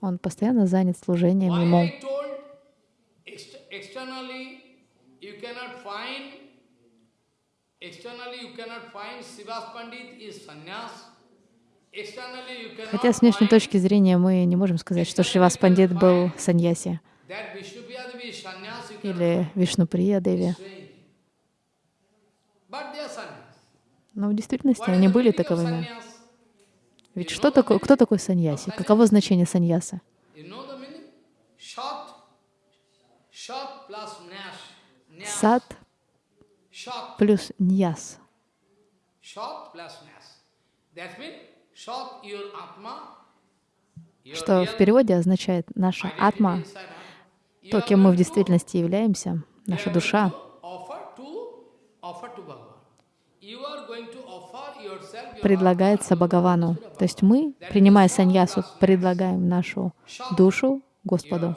Он постоянно занят служением ему. Externally you cannot find Sivas Pandit is sannyas. Хотя с внешней точки зрения мы не можем сказать, что Шривас Пандит был саньяси или Вишнуприя Деви. Но в действительности они были таковыми. Ведь что такое, кто такой саньяси? Каково значение саньяса? Сад плюс ньяс. Что в переводе означает наша атма, то, кем мы в действительности являемся, наша душа. предлагается Бхагавану. То есть мы, принимая саньясу, предлагаем нашу душу Господу.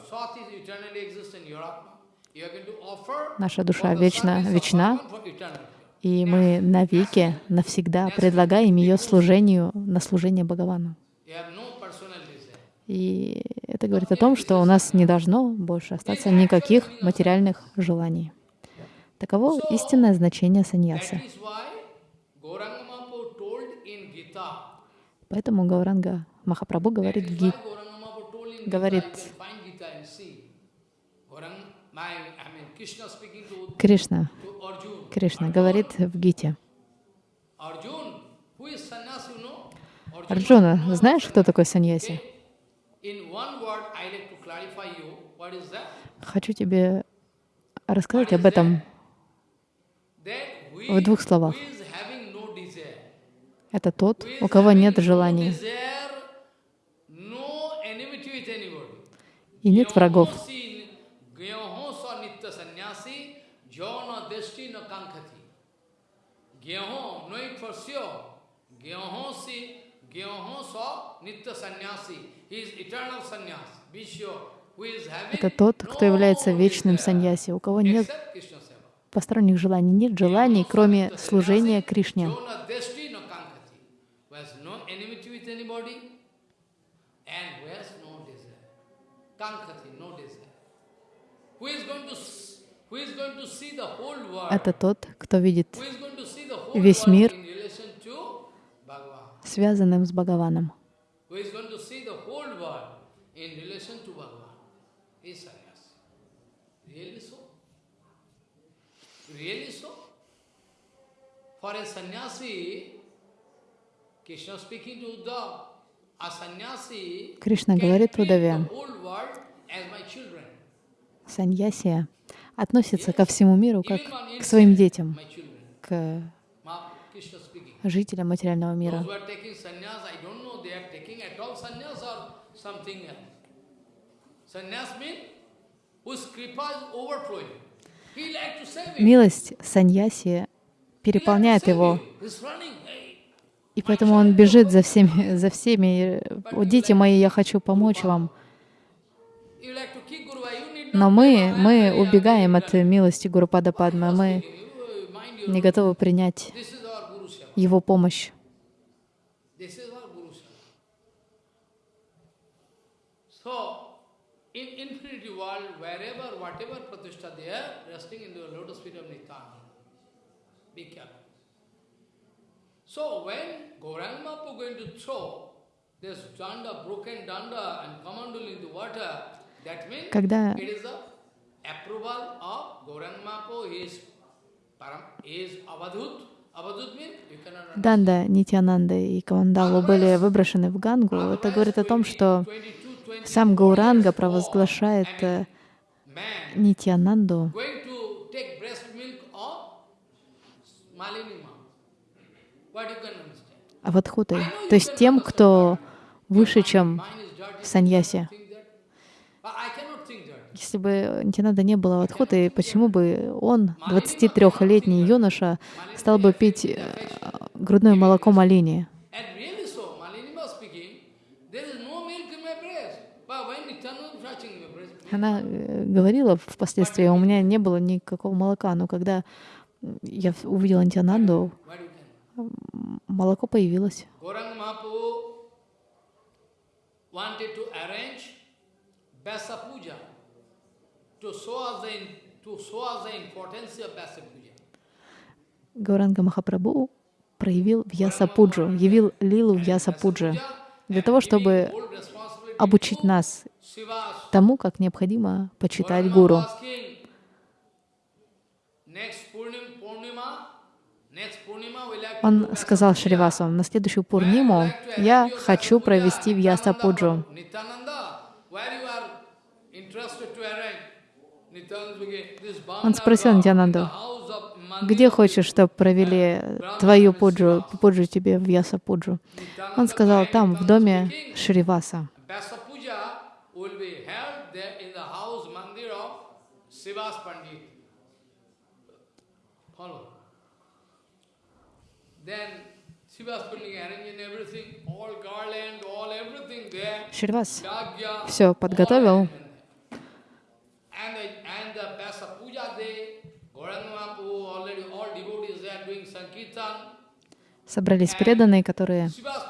Наша душа вечна, вечна. И мы навеки, навсегда предлагаем ее служению на служение Бхагавану. И это говорит о том, что у нас не должно больше остаться никаких материальных желаний. Таково истинное значение саньясы. Gita. Поэтому Гауранга Махапрабху говорит в in говорит, Кришна. Кришна говорит в Гите. Арджуна, знаешь, кто такой саньяси? Хочу тебе рассказать об этом в двух словах. Это тот, у кого нет желаний и нет врагов. Gyaho sa nitya sannyasi, jana deshti na kankhati. Gyaho, know it for sure. Gyaho si, gyaho sa nitya sannyasi. He is eternal sannyas. Be sure. Who is having Это тот, кто является вечным саньяси, у кого нет посторонних желаний, нет желаний, кроме служения Кришне. Это тот, кто видит весь мир in relation to Bhagavan? Связанным с Бхагаваном. For a sannyasi, Krishna speaking to Кришна говорит Удаве, саньясия относится ко всему миру как к своим детям, к. Жителям материального мира. Милость саньяси переполняет его, и поэтому он бежит за всеми, за всеми. «О, дети мои, я хочу помочь вам. Но мы, мы убегаем от милости Гурупада Падмы, мы uh, не готовы принять его помощь. So, when Mahaprabhu going to throw this danda, broken danda and kamandul into water, that means Когда it is the approval of Gauranga Mahaprabhu, he is, param, he is avadhut. Данда, Нитянанда и Кавандалу были выброшены в Гангу, это говорит о том, что 22, 20, сам Гауранга провозглашает э, Нитянанду? Авадхутой, то есть тем, кто выше, чем саньяси. Think that. But I cannot think that. Если бы Нитянанда не было Авадхутой, почему бы он, 23-летний юноша, стал бы пить э, грудное молоко Малини? Она э, говорила впоследствии, у меня не было никакого молока, но когда я увидела Нитянанду, молоко появилось. Gauranga Mahaprabhu wanted to arrange Vyasa Puja Гауранга Махапрабху проявил Вьяса Пуджу, явил лилу Вьяса Пуджи для того, чтобы обучить нас тому, как необходимо почитать гуру. Он сказал. Шривасу, на следующую Пурниму я хочу провести Вьяса Пуджу. Nityananda, where you are interested to arrange? Nityananda began, this Он спросил Нитянанду, где хочешь, чтобы провели твою пуджу, пуджу тебе Вьяса Пуджу? Он сказал, там, в доме Шриваса. Vyasa Puja will be held there in the house mandir of Sivas Pandit. Follow. Then Sivas Pandit arranging everything, all garland, all everything there. Шривас Yagya, все подготовил. And the, and the Vyasa Puja day, Gauranga Mahaprabhu, already all devotees there doing Sankirtan. Собрались преданные, которые Sivas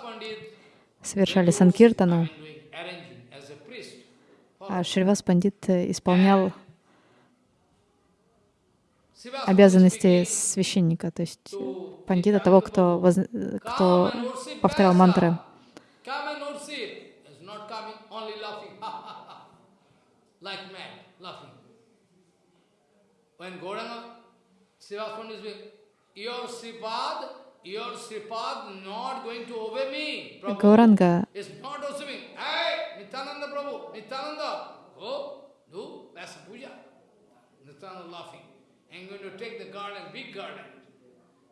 совершали санкиртану, а Шривас Пандит исполнял Sivas обязанности священника, то есть пандита, того, кто, воз- кто повторял мантры. When Gauranga Srivas Pandit Гауранга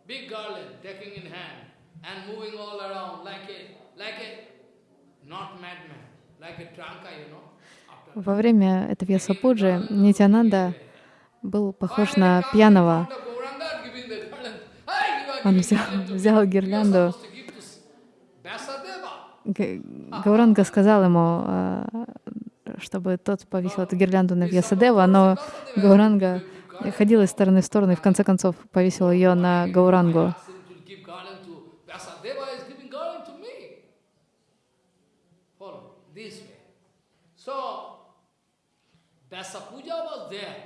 big garland, taking in hand and moving all around like a, like a, not madman, like a tranka, you know. Во время этой Вьясапуджи Нитянанда был похож на пьяного. Gauranga giving the garland. Hey, you are Он взял, взял гирлянду. Гауранга сказал ему, э, чтобы тот повесил эту гирлянду на Вьясадева, но Гауранга ходил из стороны в сторону и в конце концов повесил ее на Гаурангу. was there.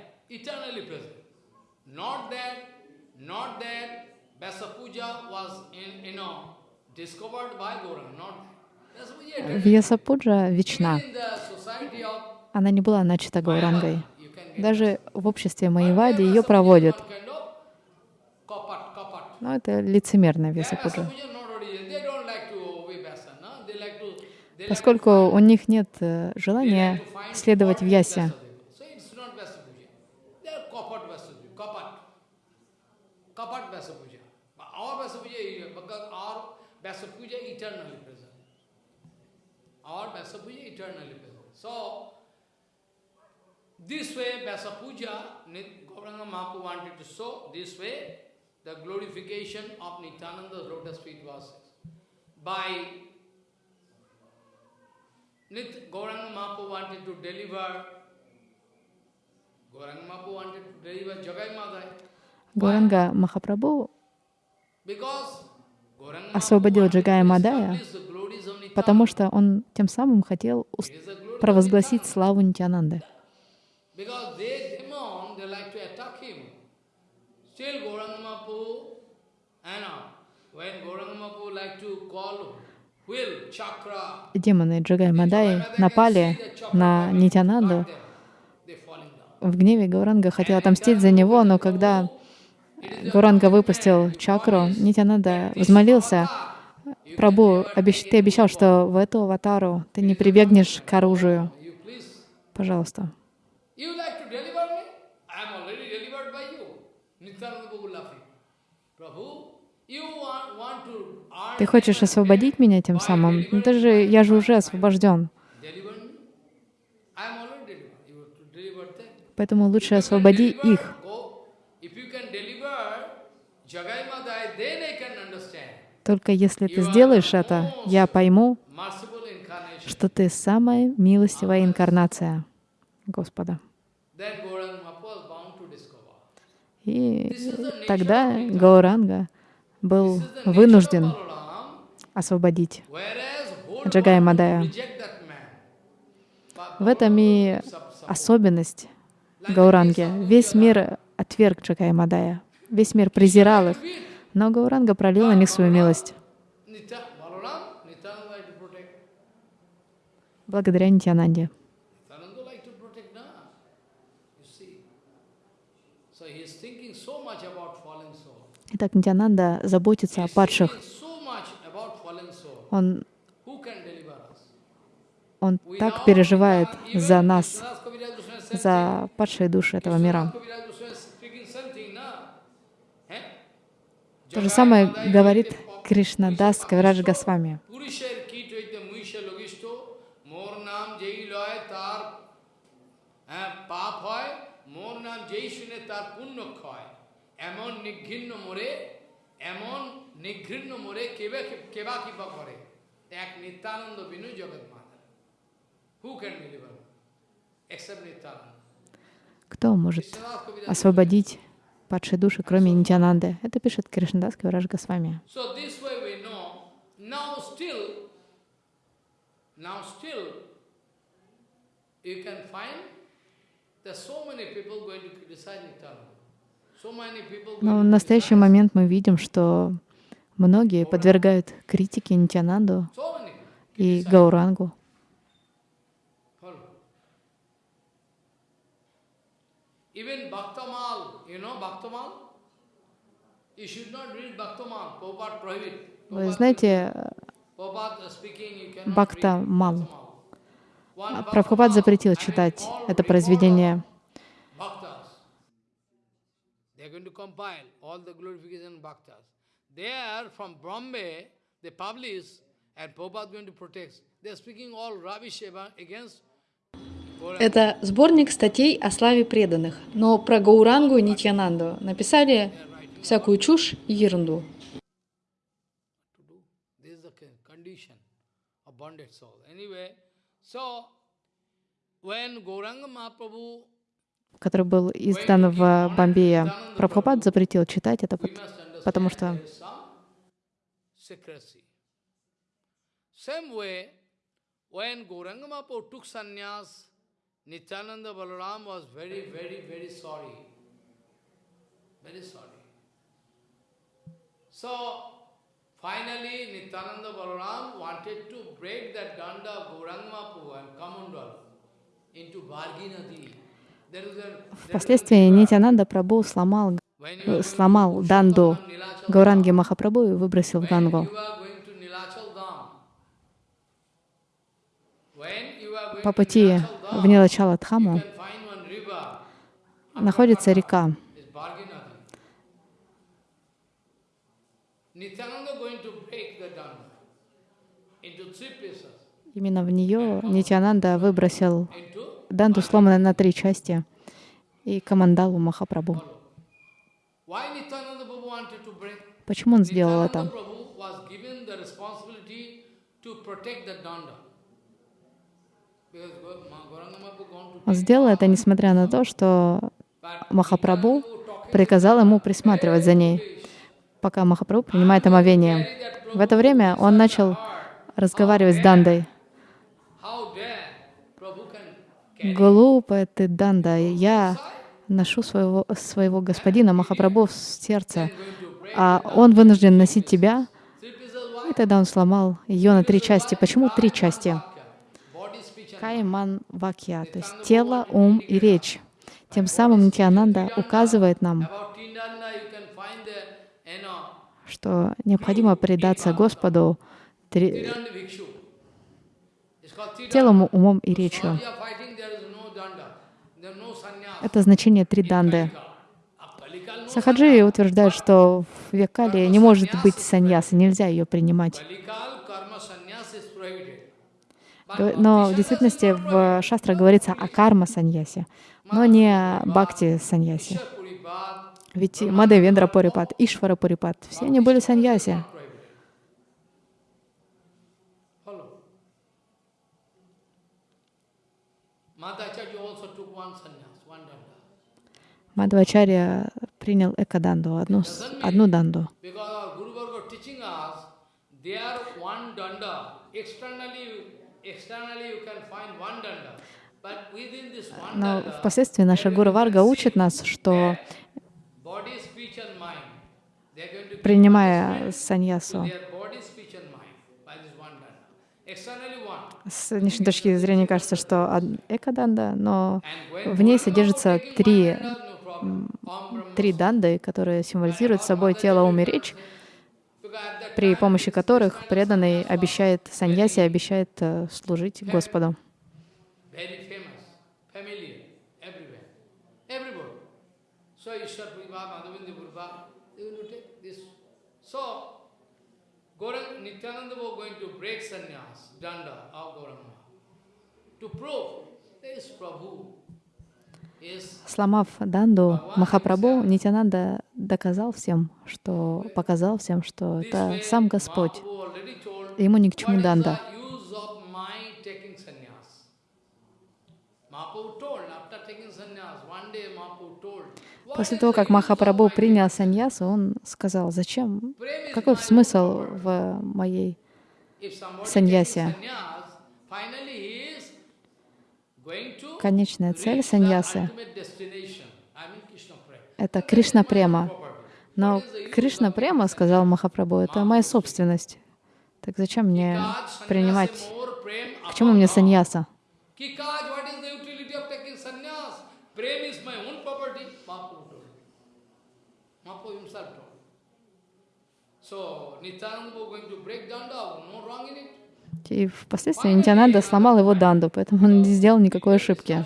Not that, Вьясапуджа вечна. Она не была начата Гаурангой. Даже в обществе Маевади ее проводят. Но это лицемерная Вьясапуджа. Поскольку у них нет э, желания следовать Вьясе. eternally present. Our Vyasapuja eternally present. So, this way Vyasapuja, Gauranga Mahaprabhu wanted to show, this way the glorification of Nityananda's lotus feet was by Nith Gauranga Mahaprabhu wanted to deliver Gauranga Mahaprabhu wanted to deliver Jagai Madai. Gauranga Mahaprabhu because освободил Джагая Мадая, потому что он тем самым хотел провозгласить славу Нитянанды. Uh, Демоны Джагай Мадай напали на Нитянанду. В гневе Гауранга хотел отомстить за него, но когда Гауранга выпустил чакру, Нитянанда взмолился, «Прабу, обещ- ты обещал, что в эту аватару ты не прибегнешь к оружию. Пожалуйста». Ты хочешь освободить меня тем самым? Ну, ты же, я же уже освобожден. Поэтому лучше освободи их. Go. If you can deliver Jagai Madai, then I can understand. Только если ты сделаешь это, я пойму, что ты самая милостивая инкарнация Господа. И тогда Гауранга был вынужден освободить Джагая Мадая. В этом и особенность Гауранги. Весь мир отверг Джагая Мадая. Весь мир презирал их. Но Гауранга пролил на них свою милость. Благодаря Нитянанде. Итак, Нитянанда заботится о падших. Он, он так переживает за нас, за падшие души этого мира. Vishwanath Kaviraj Goswami is speaking something, na? Eh? То же самое говорит Кришна Кришнадас Кавирадж Госвами. Кто может освободить падшие души, кроме Нитянанды? Это пишет Кришнадас Госвами. Many people Но в настоящий момент мы видим, что многие подвергают критике Нитянанду и. Гаурангу. Even Bhaktamal, Вы знаете, Бхакта Мал. Прабхупад запретил читать это произведение. They publish, and Prabhupada is going to protect. They are speaking all rubbish against Gauranga. Это сборник статей о славе преданных, но про Гаурангу и Нитьянанду написали всякую чушь и ерунду. который был издан в Бомбее. Прабхупад запретил читать это, потому что. Same way, when Gauranga Mahaprabhu took sannyas, Nityananda Balaram was very, very, very sorry. Very sorry. So, finally, Nityananda Balaram wanted to break that danda of Gauranga Mahaprabhu and Kamandal into Bhargi Nadi. There is a, впоследствии Нитянанда Прабhu сломал, э, сломал данду Гауранги Dham, Махапрабху и выбросил в Гангу. По пути в Dham, Нилачала you Дхаму can find one river. находится река. Именно в нее Нитянанда выбросил данду, сломанную на три части, и to break? Почему он сделал это? Он сделал это, несмотря на то, что Махапрабху приказал ему присматривать за ней, пока Махапрабху принимает омовение. В это время он начал разговаривать с Дандой. Глупая ты, Данда, я ношу своего, своего господина Махапрабху в сердце, а он вынужден носить тебя. И тогда он сломал ее на три части. Почему три части? Кайман Вакья, то есть тело, ум и речь. Тем самым Нитянанда указывает нам, что необходимо предаться Господу три- телом, умом и речью. Это значение три данды. No Сахаджи утверждает, что в Векале не может быть саньясы, нельзя ее принимать. Kalikal karma sannyas is prohibited. Г- Но в действительности в шастре говорится о карма саньясе, но не о бхакти саньясе. Ведь Мадавендра Пурипат, Ишвара Пурипат, все они были саньяси. Мадхвачарья принял экаданду, одну, одну данду. Because Но впоследствии наша Гуру Варга учит нас, что принимая саньясу, с внешней точки зрения кажется, что экаданда, но в ней содержится три, три данды, которые символизируют собой тело, ум при помощи которых преданный обещает, саньяси обещает э, служить Господу. to prove there is Prabhu. Сломав данду, Махапрабху Нитянанда доказал всем, что показал всем, что это сам Господь. Ему ни к чему данда. После того, как Махапрабху принял саньясу, он сказал, зачем, какой смысл в моей саньясе? Конечная цель саньясы — это Кришна Према. Но Кришна Према, сказал Махапрабху, это моя собственность. Так зачем мне принимать... К чему мне саньяса? So, Nityananda going to break danda, no wrong in it. И впоследствии Нитянанда сломал его данду, поэтому он не сделал никакой ошибки.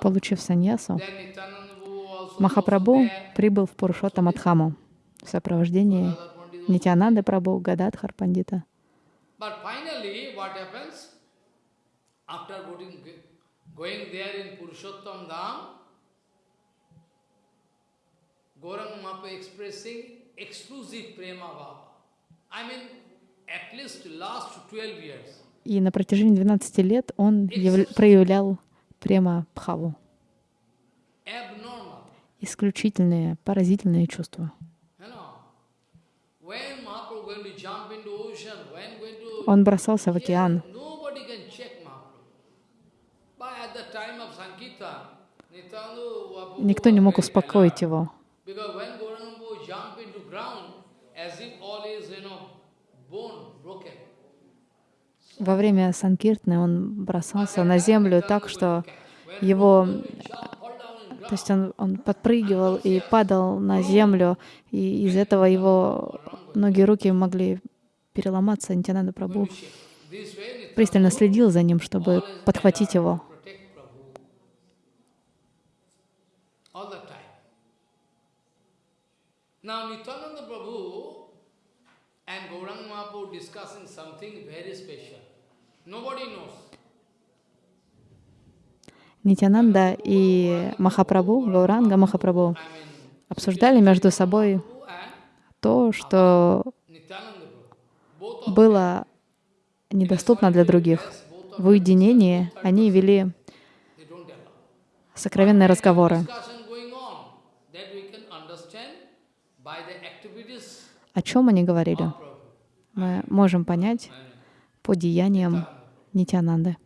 Получив саньясу, Махапрабху прибыл в Пурушоттамадхаму в сопровождении Нитянанды Прабху, Гададхар Пандита. After going there in Purushottam Dham, Gauranga Mahaprabhu expressing exclusive prema bhava. I mean, at least last 12 years. И на протяжении 12 лет он яв- проявлял према Бхаву. Исключительные, поразительные чувства. Он бросался в океан. Никто не мог успокоить его. Because when Gauranga jump into ground, as if all is, you know, bone broken. Во время Санкиртны он бросался на землю так, что его, то есть он, он подпрыгивал и падал на землю, и из этого его ноги и руки могли переломаться. Нитянанда way, пристально следил за ним, чтобы подхватить его. Now. Нитянанда и Махапрабху, Гауранга Махапрабху, обсуждали между собой то, что было недоступно для других. В уединении они вели сокровенные разговоры. О чем они говорили, мы можем понять по деяниям Нитянанды.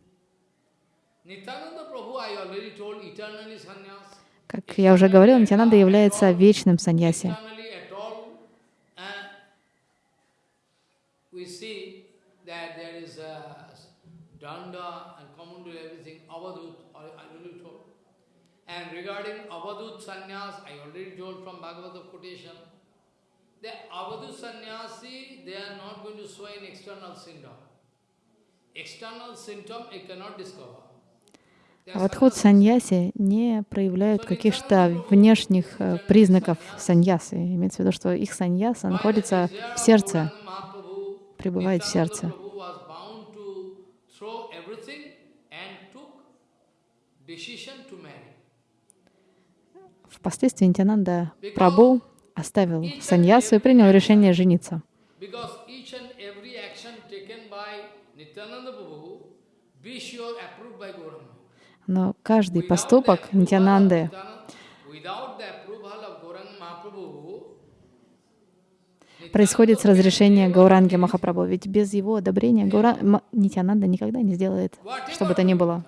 Как я уже говорил, Нитянанда является вечным саньяси. They are not going to show an external symptom. External symptom it cannot discover. They А are в отход саньяси не проявляют каких-то внешних э, признаков саньясы. Имеется в виду, что их саньяса находится в сердце, пребывает в сердце. Впоследствии Нитянанда Прабhu оставил саньясу и принял решение жениться. Because each and every action taken by Nityananda Prabhu, be sure approved by Gauranga. Но каждый поступок Нитянанды происходит с разрешения Гауранги Махапрабху. Ведь без его одобрения Гаура... Нитянанда никогда не сделает, что бы то ни было.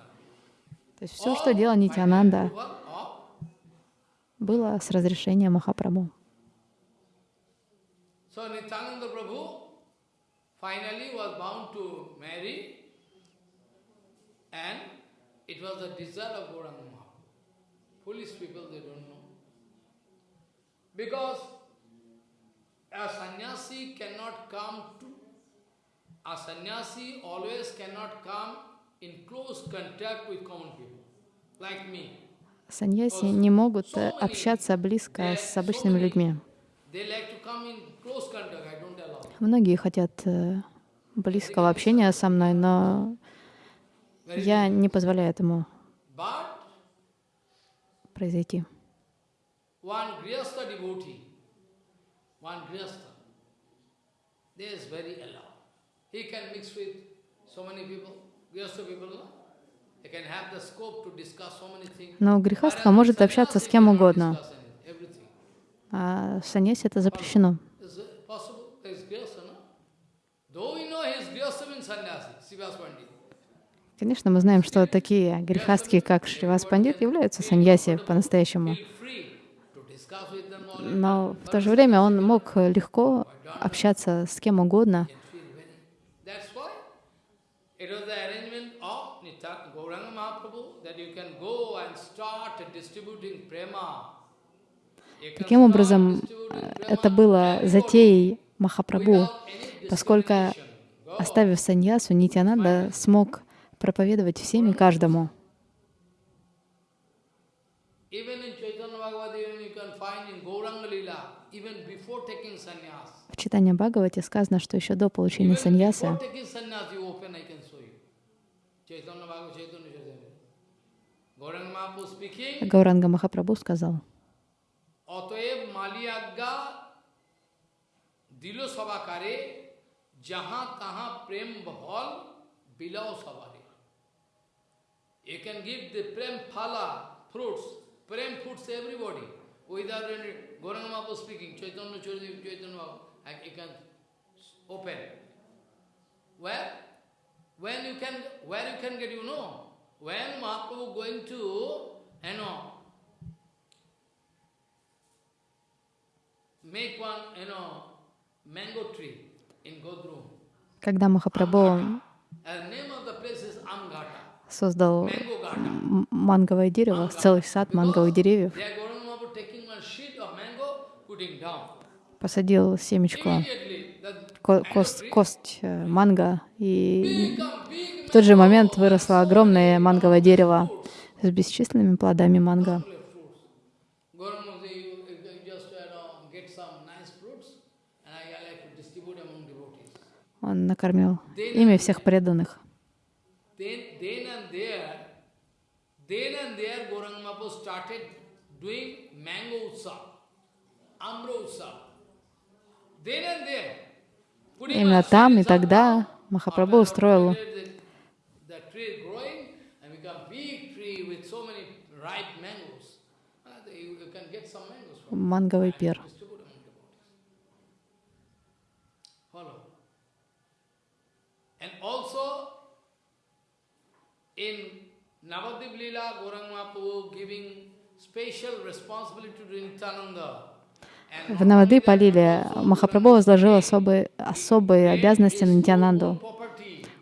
То есть все, что делал Нитянанда, было с разрешения Махапрабху. So Nityananda Prabhu finally was bound to marry and it was the desire of Gauranga Mahaprabhu. Foolish people, they don't know. Because a sannyasi cannot come to, a sannyasi always cannot come in close contact with common people, like me. Саньяси не могут э, общаться близко с обычными людьми. They like to come in close contact, I don't allow. Многие хотят э, близкого общения со мной, но я не позволяю этому произойти. Но грехастха может общаться с кем угодно, а саньяси это запрещено. Though we know he is Grihastha means sannyasi, Sivas Pandit. Конечно, мы знаем, что такие грехастки, как Шривас Пандит, являются саньяси по-настоящему. Но в то же время он мог легко общаться с кем угодно. Таким образом, это было затеей Махапрабху, поскольку, оставив саньясу, Нитянанда смог проповедовать всем и каждому. В читании Бхагавате сказано, что еще до получения саньяса Гауранга Махапрабху сказал, दिलो सभा करे जहां तहां प्रेम बहल बिलाव You can give the prem phala, fruits, prem fruits to everybody. Without any, Gauranga Mahaprabhu speaking, Chaitanya Chaitanya Mahaprabhu, and you can open. Where? When you can, where you can get, you know, when Mahaprabhu going to, you know, make one, you know, mango tree in Godrum. когда Махапрабху Создал манговое дерево, целый сад манговых деревьев, посадил семечко, ко- кость, кость э, манго, и в тот же момент выросло огромное манговое дерево с бесчисленными плодами манго. Он накормил ими всех преданных. Then, then and there, then and there, Gauranga Mahaprabhu started doing mango utsav, amra utsav. Then and there. putting Именно там и тогда Махапрабху устроил the, the tree growing and become big tree with so many ripe mangoes. Uh, you, you can get some mangoes from манговый пир. distribute among devotees. Follow. And also in Navadip Leela, Gauranga Mahaprabhu giving special responsibility to Nityananda. And В Навады Палиле Махапрабху возложил особые, особые обязанности на Нитянанду.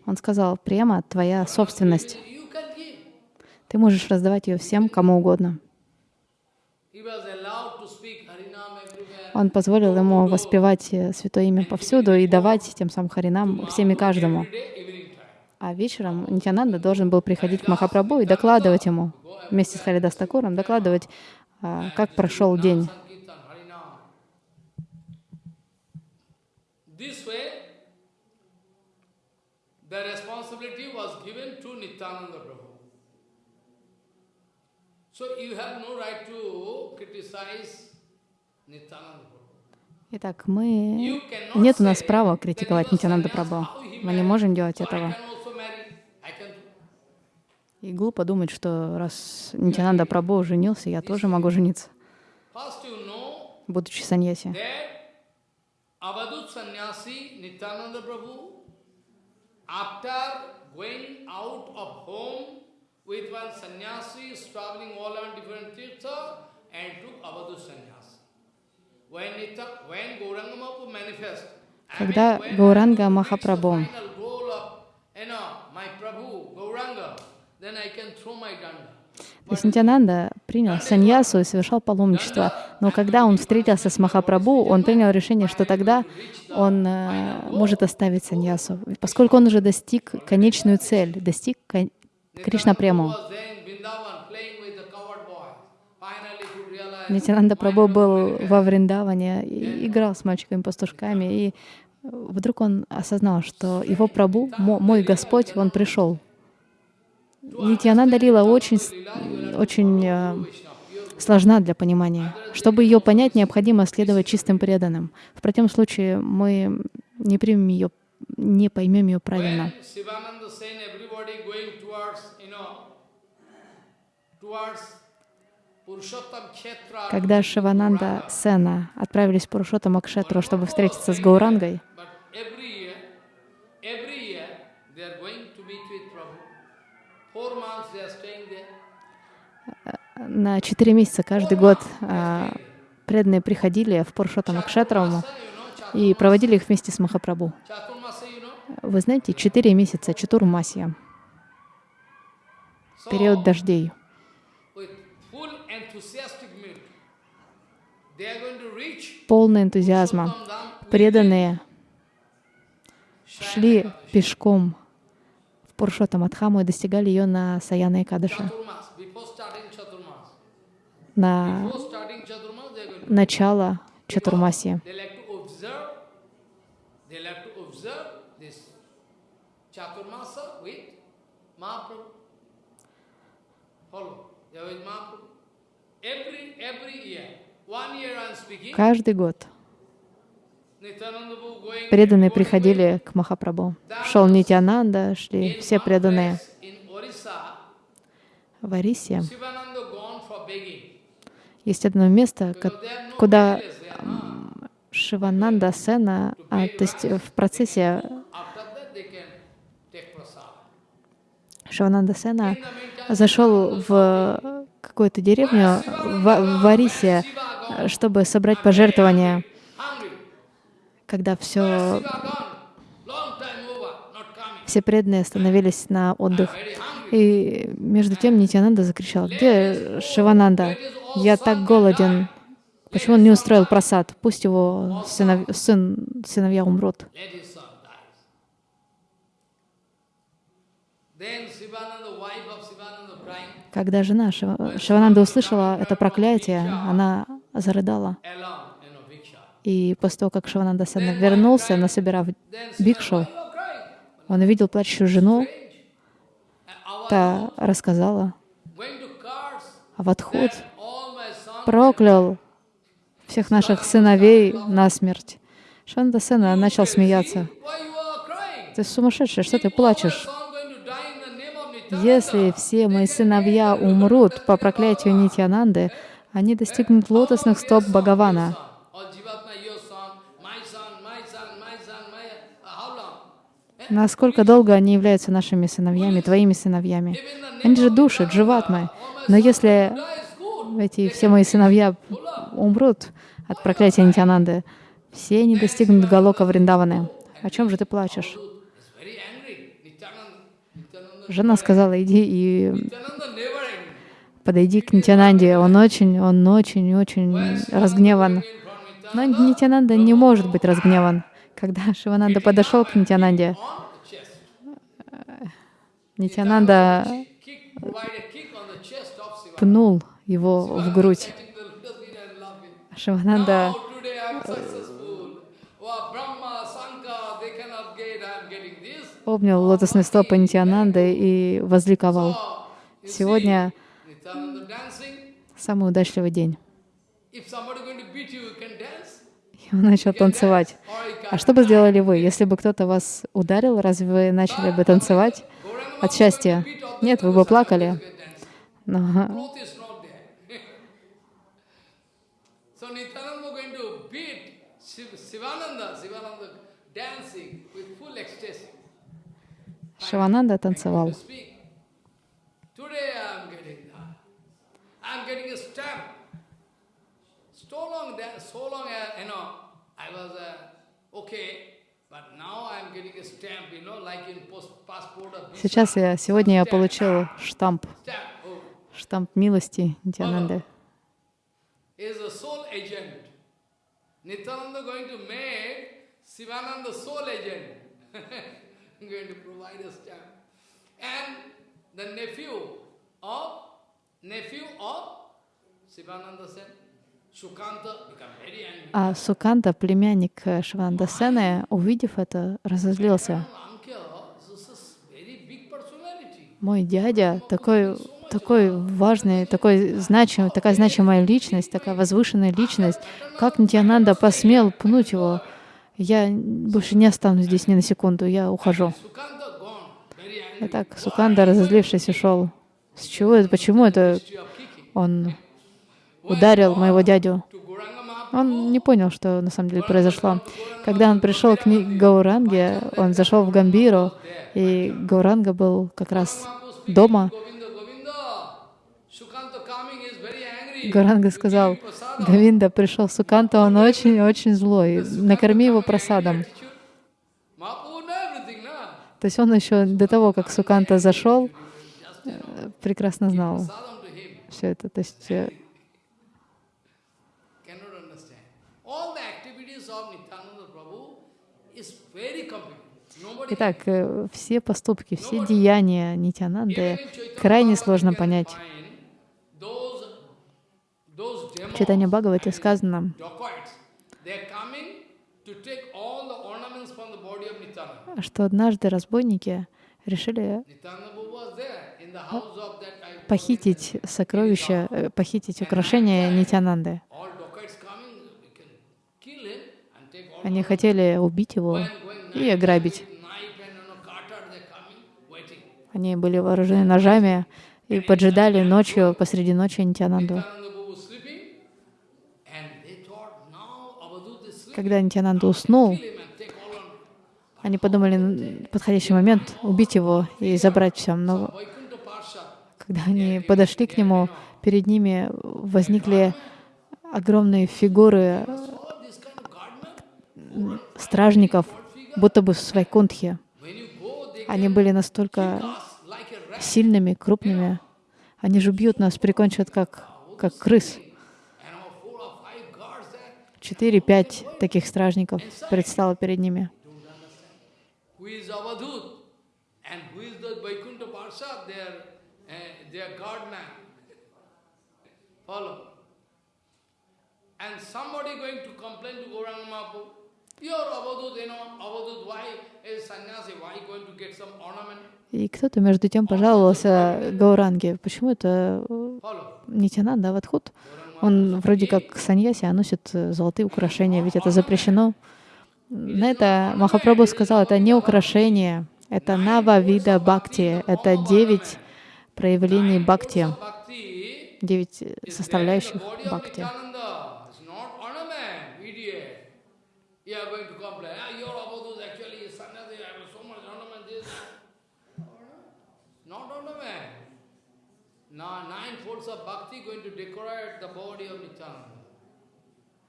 Он сказал, према — твоя собственность. Ты можешь раздавать ее всем, кому угодно. Он позволил ему воспевать э, Святое Имя повсюду и давать тем самым Харинам всем и каждому. А вечером Нитянанда должен был приходить к Махапрабху и докладывать ему, вместе с Харидастакуром, докладывать, а, как прошел день. Sankirtan, Harinam. This way, the responsibility was given to Nityananda Prabhu. So you have no right to criticize Nityananda Prabhu. Итак, мы... Нет у нас права критиковать Нитянанда Прабху. Мы не можем делать этого. can also marry. I can И глупо думать, что раз Нитянанда Прабху женился, я тоже могу жениться, будучи саньяси. Когда Гауранга Махапрабху То есть Нитянанда принял саньясу и совершал паломничество. Но когда он встретился с Махапрабху, он принял решение, что тогда он э, может оставить саньясу, поскольку он уже достиг конечную цель, достиг Кришна realize Нитянанда Прабху был во Вриндаване, и играл с мальчиками-пастушками, и вдруг он осознал, что его Прабху, мо- мой Господь, он пришел. Нитянанда Лила очень, с- очень э, сложна для понимания. Чтобы ее понять, необходимо следовать чистым преданным. В противном случае мы не примем ее, не поймем ее правильно. Когда Шивананда Сена отправились в Пурушоттам Акшетру, чтобы встретиться с Гаурангой, But every year, every year they are going to meet with Prabhu. Four months they are staying there. На четыре месяца каждый год а, преданные приходили в Пурушоттам Акшетру и проводили их вместе с Махапрабху. Know. Вы знаете, четыре месяца Чатурмасия. период дождей. Полный энтузиазма. Преданные шли пешком в Пуршотамадхаму и достигали ее на Саяна starting Chaturmas. На начало Чатурмаси. Каждый год преданные приходили к Махапрабху. Шел Нитянанда, шли все преданные. В Арисе есть одно место, куда? Шивананда Сена, а, то есть в процессе. Шивананда Сена зашел в какую-то деревню в, в Арисе, э, чтобы собрать пожертвования. Когда все, все преданные остановились на отдых. И между тем Нитянанда закричал, где Шивананда? Я так голоден. Почему он не устроил просад? Пусть его сынов- сын, сыновья умрут. Когда жена Шива- Шивананда услышала это проклятие, она зарыдала. along, you know, Viksha. И после того, как Шивананда Сена вернулся, насобирав бикшу, он увидел плачущую жену, та рассказала, а в отход проклял всех наших сыновей насмерть. Шивананда Сена начал смеяться. Ты сумасшедший, что ты плачешь? Если все мои сыновья умрут по проклятию Нитьянанды, они достигнут лотосных стоп Бхагавана. All Jivatma, your son, my son, my son, my son, my... Uh, how long? Насколько долго они являются нашими сыновьями, твоими сыновьями? Они же души, дживатмы. Но если эти все мои сыновья умрут от проклятия Нитьянанды, все они достигнут Галока Вриндаваны. О чем же ты плачешь? Жена сказала, иди и подойди к Нитянанде. Он очень, он очень, очень разгневан. Но Нитянанда не может быть разгневан. Когда Шивананда подошел к Нитянанде. Нитянанда пнул его в грудь. Шивананда. Oh, обнял лотосные стопы Нитянанды и возликовал. Oh, Сегодня самый удачливый день. If somebody going to beat you, you can dance. И он начал танцевать. А что бы сделали вы, если бы кто-то вас ударил, разве вы начали бы танцевать от счастья? Нет, вы бы плакали. Но. Шивананда танцевал. So long that, so long, uh, you know, I was uh, okay, but now I am getting a stamp, you know, like in post, passport or visa. Сейчас я, сегодня я получил штамп, Stamp. Oh, штамп милости Нитянанды. is a soul agent. Nityananda going to make Sivananda soul agent. going to provide a stamp. And the nephew of nephew of Sivananda Sen, А Суканта, племянник э, Шивананда Сены, увидев это, разозлился. Мой дядя такой, такой важный, такой значимый, такая значимая личность, такая возвышенная личность. Как Нитянанда посмел пнуть его? Я больше не останусь здесь ни на секунду, я ухожу. Итак, Суканда, разозлившись, ушел. С чего это? Почему это он ударил моего дядю? Gauranga Mahaprabhu, Он не понял, что на самом деле произошло. Когда он пришел к Гауранге, он зашел в Гамбиру, и Гауранга был как раз дома. Гауранга сказал, Гавинда пришел Суканта, он очень-очень злой, накорми его просадом. То есть он еще до того, как Суканта зашел, know, прекрасно знал все это. То есть э, Cannot understand. All the activities of Nityananda Prabhu is very complicated. Nobody Итак, э, все поступки, все деяния Нитянанды крайне сложно понять. В Читании Бхагавате сказано, что однажды разбойники решили похитить сокровища, э, похитить украшения Нитянанды. Они хотели убить его и ограбить. knife and you know, cutter, they're coming, waiting. Они были вооружены ножами и поджидали ночью, посреди ночи Нитянанду. Когда Нитянанда уснул, они подумали, «Н- подходящий момент убить его и забрать все. Но когда они подошли к нему, перед ними возникли огромные фигуры стражников, будто бы в Вайкунтхе. when you go, they Они были настолько us like a rat сильными, крупными. Они же бьют нас, прикончат как, как крыс. Четыре-пять таких стражников предстало перед ними. Uh, Mahaprabhu, you're Avadut, you know, Avadut, why is sannyasi, why going to get some ornament? И кто-то между тем пожаловался Гауранге. Почему это э. Нитянанда Авадхут? Он вроде как саньяси, а носит э, золотые украшения, ведь это запрещено. На это Махапрабху сказал, это не украшение, это нава вида бхакти, это девять проявлений бхакти, девять э, составляющих бхакти. Nityananda. It's not ornament, idiot. You are going to complain, ah, your Avadut actually is sannyasi, I have so much ornament, this, that. Not ornament. Now, nine folds of bhakti going to decorate the body of Nityananda.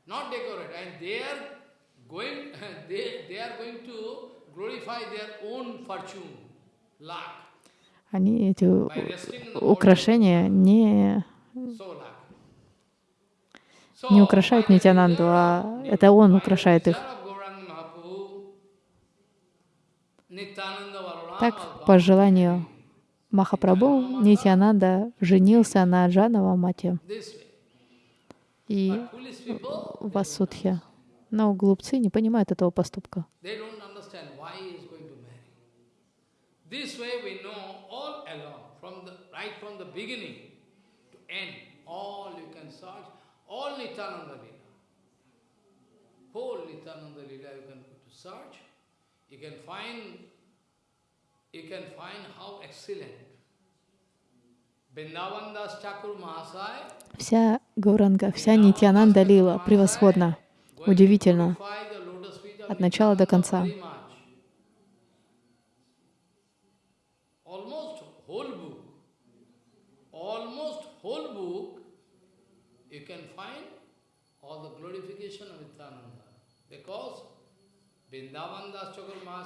Not decorate, and they are going, they, they are going to glorify their own fortune, luck, Они, эти украшения, не, не украшают Нитянанду, а это он украшает их. Так, по желанию Махапрабху, Нитянанда женился на Джанава Мате и Васудхе. Но глупцы не понимают этого поступка. You can find you can find how excellent. Вся Гауранга, вся Нитянанда Лила превосходна, удивительно, от начала до конца.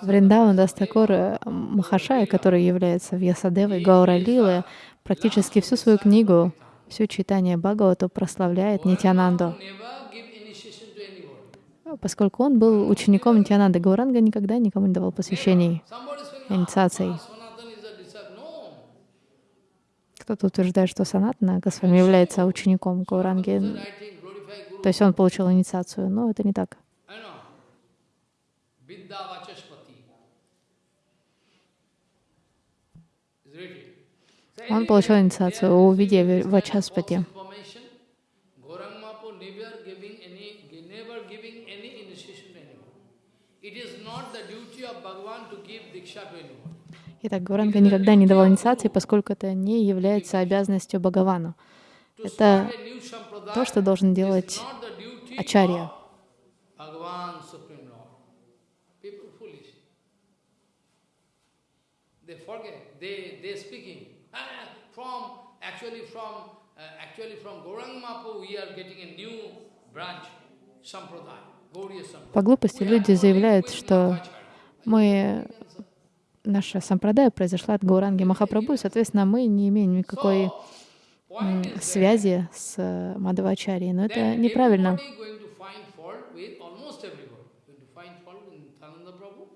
Вриндаван Дастакор э, Махашая, который является Вьясадевой Гаура Лилы, практически всю свою книгу, все читание Бхагавату прославляет Нитянанду. Поскольку он был учеником Нитянанды, Гауранга никогда никому не давал посвящений, инициаций. "Ah, Sanatan is a disciple. No. Кто-то утверждает, что Санатана Госвами является учеником Гауранги, то есть он получил инициацию, но это не так. To give diksha to anyone. Итак, Гауранга никогда не давал инициации, поскольку это не является обязанностью Бхагавана. To Это то, что должен делать Ачарья. They forget. They they speaking "Ah, from actually from uh, actually from Mahaprabhu we are getting a new branch, sampradaya. По глупости люди заявляют, что мы наша сампрадая произошла от Гауранги Махапрабху, и, соответственно, мы не имеем никакой связи с э, Мадхавачарьей, но это неправильно. everybody going to find fault with almost everybody. Going to find fault with Nityananda Prabhu.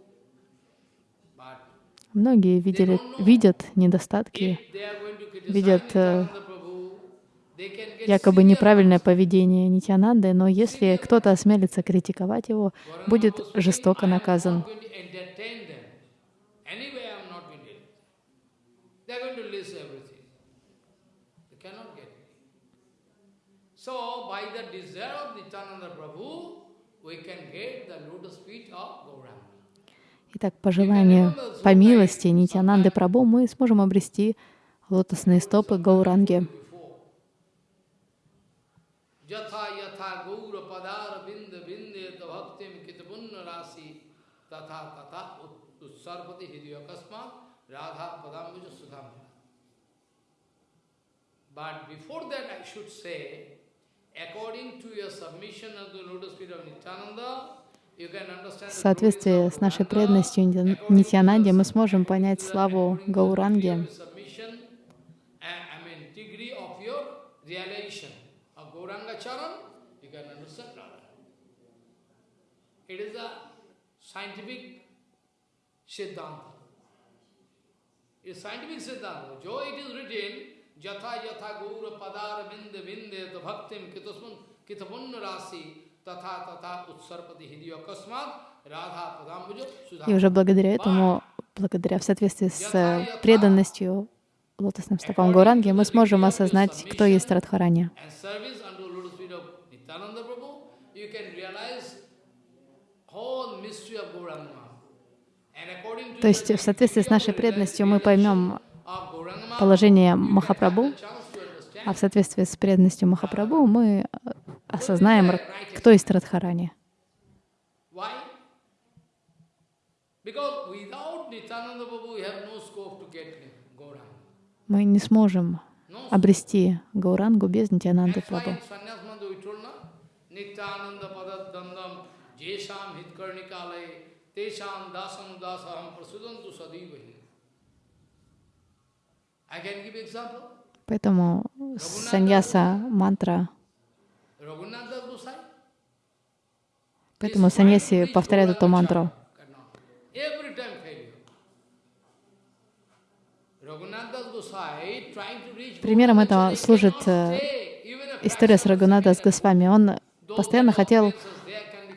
But Многие видели, видят недостатки, видят э, якобы неправильное поведение Нитянанды, но если кто-то осмелится критиковать его, будет жестоко "I am наказан. So, by the desire of Nityananda Prabhu, we can get the lotus feet of Gauranga. Итак, по желанию, по милости Нитянанды Прабhu мы сможем обрести лотосные стопы Гауранги. But before that I should say, according to your submission of the lotus feet of Nityananda, В соответствии с нашей преданностью Нитянанде мы сможем понять славу Гауранги. Jatha yatha gaura padar И уже благодаря этому, благодаря в соответствии с э, преданностью лотосным стопам Гауранги, мы сможем осознать, кто есть Радхарани. То есть в соответствии с нашей преданностью мы поймем положение Махапрабху, а в соответствии с преданностью Махапрабху мы э, осознаем, кто есть Радхарани. Мы не сможем обрести Гаурангу без Нитянанды Sadivahi. I can give example. Поэтому саньяса мантра, поэтому саньяси повторяют эту мантру. Примером этого служит э, история с Рагунада с. Госвами. Он постоянно хотел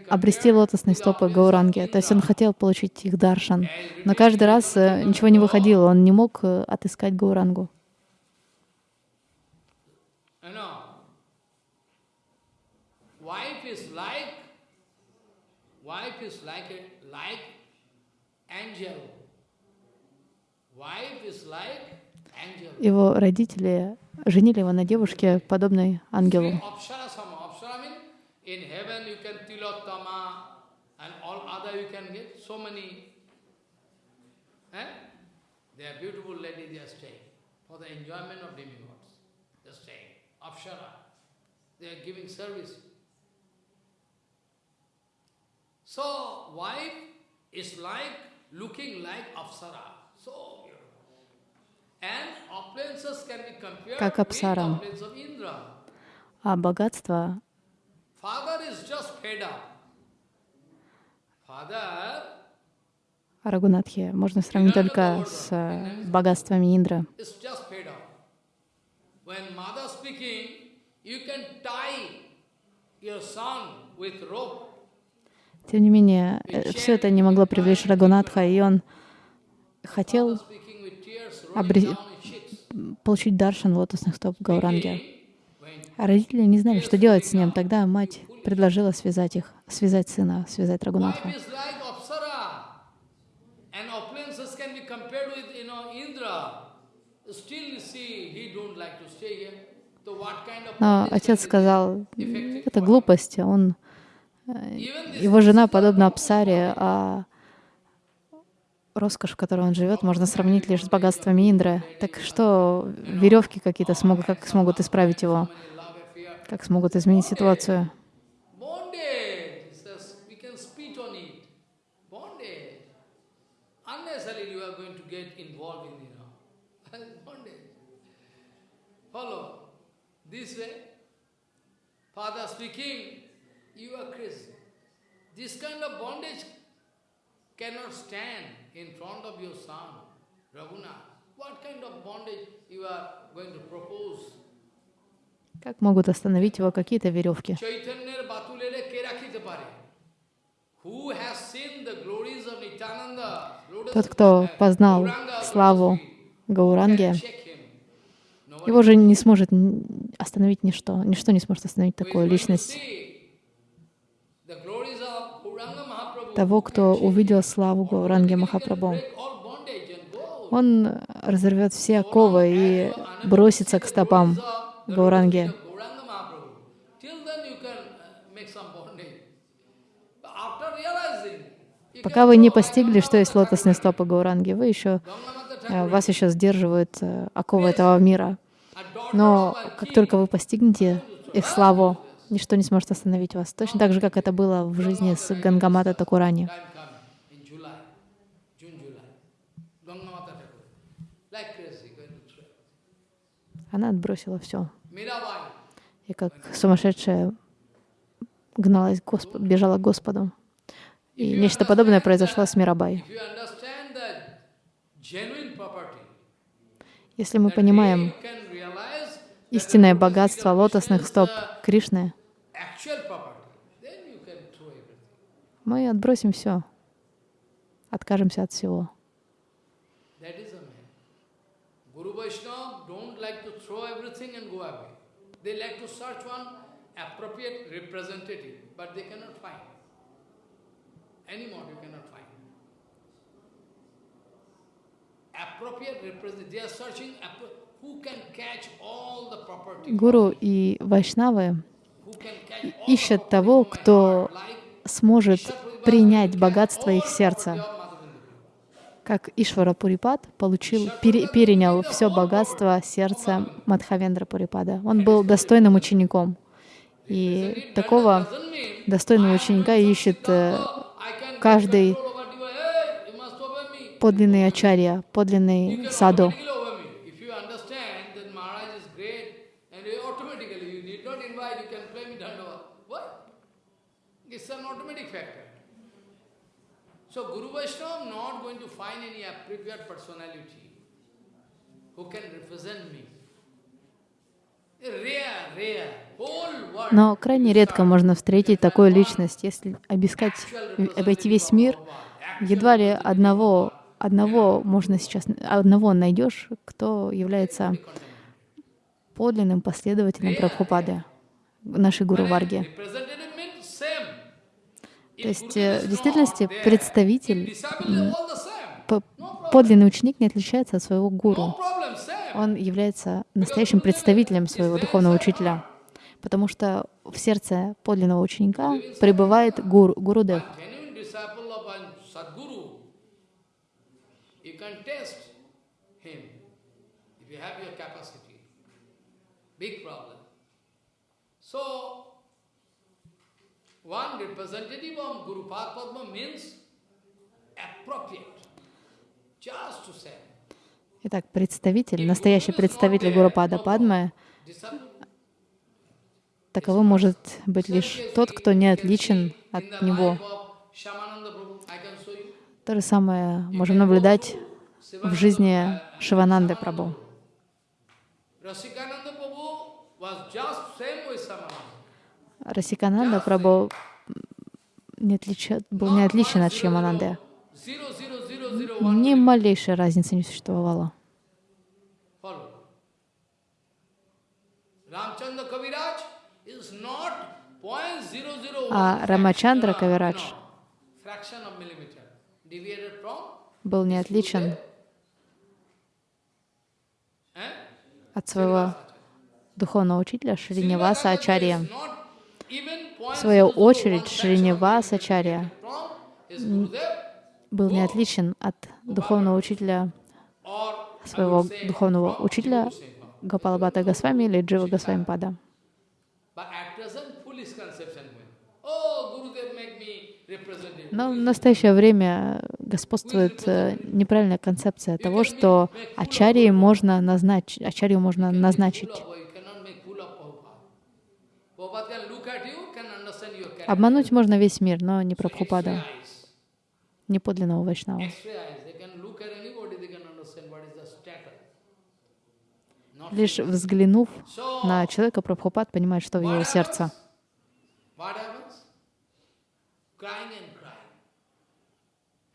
обрести лотосные стопы Гауранги. То есть он хотел получить их даршан. Но каждый раз э, ничего не выходило, он не мог э, отыскать Гаурангу. You know, wife is like, wife is like a, like angel. Wife is like angel. Его родители женили его на девушке, подобной ангелу. In heaven you can tilottama and all other you can get so many. Eh? They are beautiful ladies, they are staying for the enjoyment of demigods. They are staying. Apsara. They are giving service. So, wife is like, looking like Apsara. So beautiful. And opulences can be compared Как Апсара. opulence of Indra. А богатство Рагунатхи можно сравнить только с э, богатствами up. When mother speaking, you can tie your son with rope. Тем не менее, все это не могло привлечь Рагунатха, и он хотел Обре- получить даршан лотосных стоп Гауранги. А родители не знали, что делать с ним. Тогда мать предложила связать их, связать сына, связать Рагунатха. Но отец сказал, это глупость, он, Even this Э, его жена подобна Апсаре, а роскошь, в которой он живет, можно сравнить лишь с богатствами Индры. Так что веревки какие-то смогут, как смогут исправить его, как смогут изменить ситуацию. Father speaking, you are crazy. This kind of bondage cannot stand in front of your son, Raghunath. What kind of bondage you are going to propose? Как могут остановить его какие-то веревки? Тот, кто познал славу Гауранги, его же не сможет остановить ничто. Ничто не сможет остановить такую личность. Того, кто увидел славу Гауранги Махапрабху. Он разорвет все оковы и бросится к стопам Гауранги. Пока вы не постигли, что есть лотосные стопы Гауранги, вы еще, э, вас еще сдерживают э, оковы этого мира. Но как только вы постигнете их славу, ничто не сможет остановить вас. Точно так же, как это было в жизни с Гангамата Такурани. Она отбросила все. И как сумасшедшая гналась Госп- бежала к Господу. И нечто подобное произошло с Мирабай. Если мы понимаем истинное богатство лотосных стоп Кришны, мы отбросим все, откажемся от всего. Гуру и вайшнавы The того, кто сможет принять богатство их сердца. Как Ишвара Пурипад получил, пере- перенял все богатство сердца Мадхавендра Пурипада. Он был достойным учеником. И такого достойного ученика ищет э, каждый подлинный ачарья, подлинный саду. If you understand that Maharaj is great, and you automatically, you need not invite, you can play me Dandava. What? It's an automatic factor. So Guru Vaishnava not going to find any appropriate personality who can represent me. Но крайне редко можно встретить такую личность. Если обыскать, обойти весь мир, едва ли одного, одного можно сейчас, одного найдешь, кто является подлинным последователем Прабхупады, нашей Гуру Варги. То есть э, в действительности представитель, подлинный ученик не отличается от своего гуру. Problem. Он является настоящим представителем своего духовного учителя, потому что в сердце подлинного ученика пребывает гуру, Гурудев. genuine disciple of one representative of Guru Padma means appropriate, just to say. Итак, представитель, настоящий представитель Гурупада Падмы, таковым может быть лишь тот, кто не отличен от него. То же самое можем наблюдать в жизни Шивананды Прабhu. Rasikananda Prabhu was just same with Samananda. Расикананда Прабhu не отлича- был не отличен от Шьямананды. Ни малейшей разницы не существовало. 0.001 А Рамачандра Кавирадж был не отличен eh? от своего духовного учителя Шриневаса Ачарья. В свою 0.001 очередь fraction Шриневас Ачарья from his Gurudev был не отличен от духовного учителя своего духовного учителя. Гапалабата Госвами или Джива Госвами Пада. Oh. Но в настоящее время господствует э, неправильная концепция того, что ачарьи можно назначить, ачарью можно назначить. You cannot make fool of Обмануть можно весь мир, но не Прабхупаду, eyes, не подлинного Вайшнава. Лишь взглянув на человека, Прабхупад понимает, что в его сердце.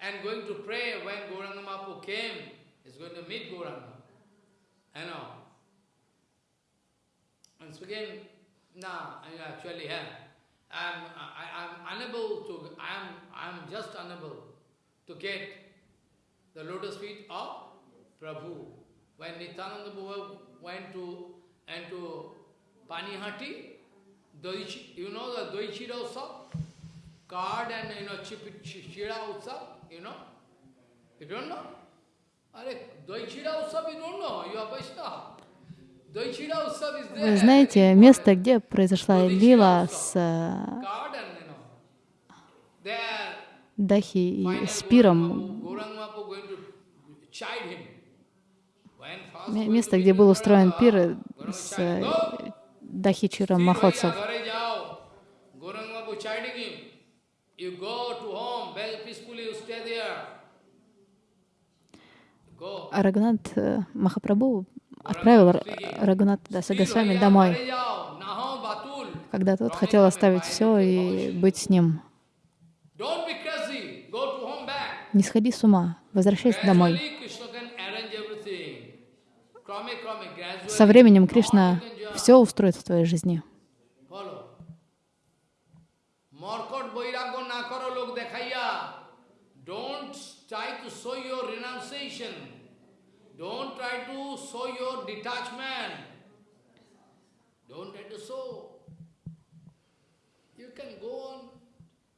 And going to pray Gauranga Mahaprabhu came, is going to. And I am. I, unable to, I'm just unable to get the lotus feet of Prabhu. When Nityananda Baba went to, into Panihati, Doichi, you know the Doichira Utsav? Card and, you know, Chira Utsav, you know? You don't know? Are Doichira Utsav you don't know, you are Vaishnava. Вы знаете, место, где произошла лила с э, Дахи и finally с Пиром, Gauranga Mahaprabhu going to chide him. When first ме- going место, где был устроен пир с э, "Go, Дахи Feel Махотсов. А э, Махапрабху отправил Рагунат вами домой, когда тот хотел оставить все и быть с ним. Не сходи с ума, возвращайся домой. Со временем Кришна все устроит в твоей жизни. Don't try to show your renunciation. Don't try to show your detachment. Don't try to show. You can go on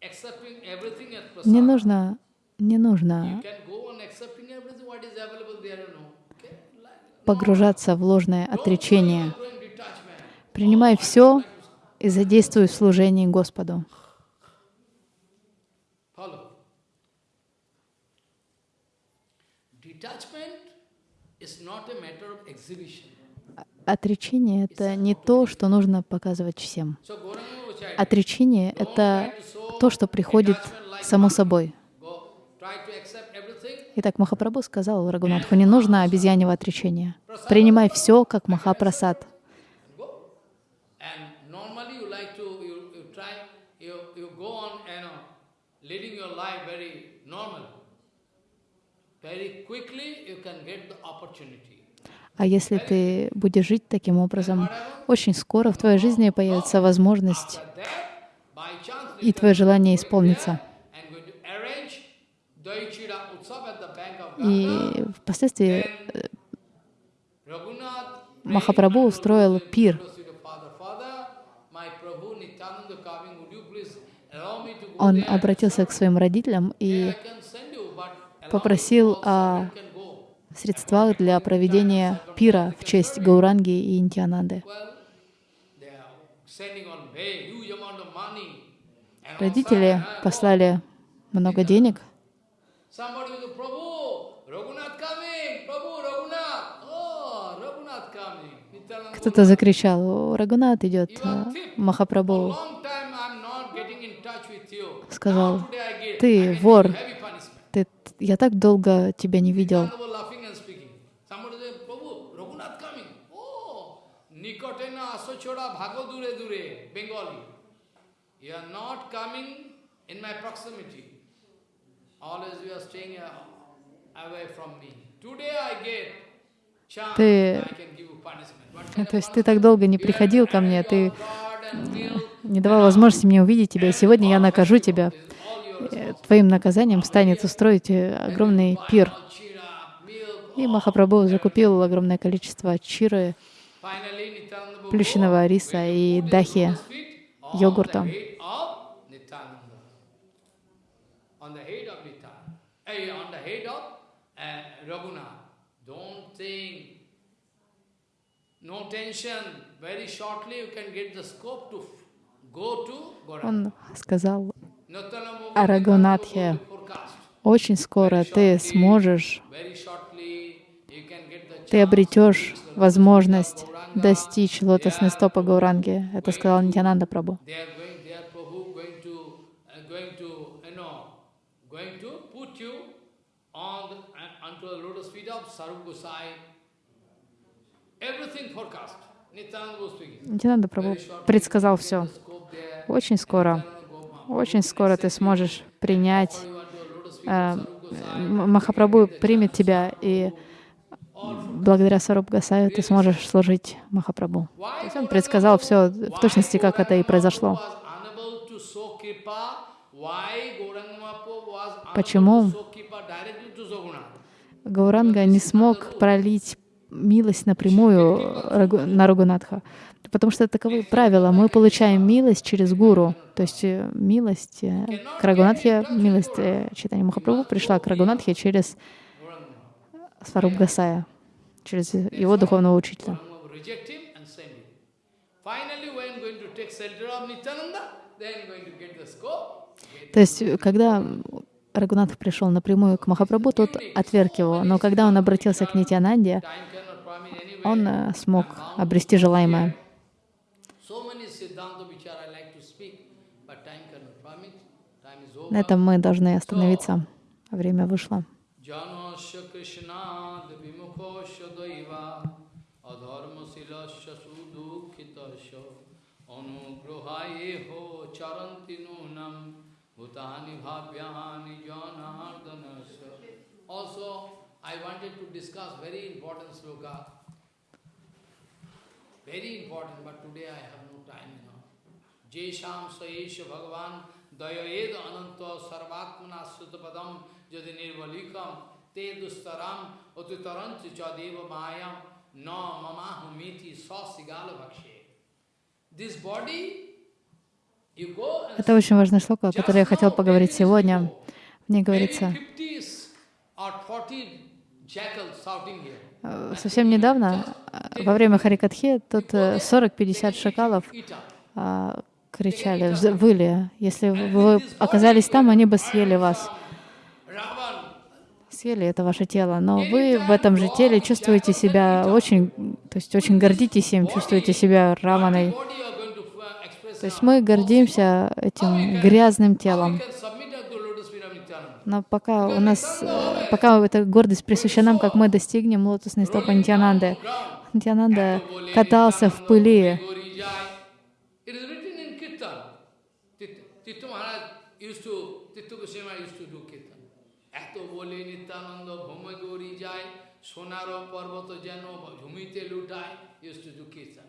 accepting everything as. Не нужно, не нужно погружаться в ложное отречение. Принимай все и задействуй в служении Господу. Отречение — это не то, что нужно показывать всем. Отречение — это то, что приходит само собой. Итак, Махапрабху сказал Рагунатху, не нужно обезьяньего отречения. Принимай все как Махапрасад. Go. And normally you like to, you, you try, you, you go on, you know, leading your life very normal. Very quickly you can get the opportunity. А если ты будешь жить таким образом, очень скоро в твоей жизни появится возможность, и твое желание исполнится. И впоследствии Махапрабху устроил пир. Он обратился к своим родителям и I can send you, but allow попросил о средствах для проведения пира в честь Гауранги и Интиананды. Родители uh, послали много денег. Oh, Кто-то закричал, «О, Рагунат идет, Махапрабху сказал, «Ты вор, you heavy punishment. ты, я так долго тебя не видел». Oh, uh, Ты- То есть ты так долго не приходил ко мне, ты не давал возможности мне увидеть тебя, и сегодня я накажу тебя. Э, Твоим наказанием станет устроить э, огромный пир. И Махапрабху закупил огромное количество чиры, плющенного риса и дахи, йогурта. Eh, uh. Он сказал, Арагунатхе, очень скоро ты сможешь, ты обретешь возможность достичь лотосной стопы Гауранги. Это сказал Нитянанда Прабу. Нитянанда Прабу предсказал все. Очень скоро очень скоро ты сможешь принять, э, Махапрабху примет тебя, и благодаря Саруб Гасаю ты сможешь служить Махапрабху. То есть он предсказал все в точности, как это и произошло. Почему? Гауранга не смог пролить милость напрямую на Рагунатха, потому что таковы правила. Мы получаем милость через гуру, то есть э, милость э, к Рагунатхе, милость э, читания Махапрабху пришла к Рагунатхе через Сваруб Гасая, через его духовного учителя. То есть, когда Рагунатх пришел напрямую к Махапрабху, тот отверг его. Но когда он обратился к Нитянанде, он смог обрести желаемое. So many Siddhanta which are I like to speak, but time cannot permit. Time is over. На этом мы должны остановиться. Время вышло. Also, I wanted to discuss very important sloka. Very important, but today I have no time. Jesham Saesha Bhagavan Dayayed Ananta Sarvatmana Sutapadam Jadi Nirvalikam Te Dustaram Otitaranti Chadeva Mayam No Mamahumiti Sasigala Bhakshe. This body, Это очень важная шлока, о которой я хотел поговорить сегодня. В ней говорится, 50 or 40 jackals shouting here. э, совсем недавно, э, во время Харикатхи, тут э, 40-50 шакалов а, кричали, выли. Если вы оказались там, они бы съели вас. Съели это ваше тело, но вы в этом же теле чувствуете себя очень, то есть очень гордитесь им, чувствуете себя раваной. То есть мы гордимся этим грязным телом. Но пока у нас, пока эта гордость присуща нам, как мы достигнем лотосной стопы Нитянанды. Нитянанда катался в пыли. Used to তীর্থবসিমা used to do kirtan এত বলে নিত্যানন্দ, ভ্রমে গৌরী যায়, সোনার পর্বত যেন ঝুমিতে লুটায় ইউস্টু ডু কীর্তন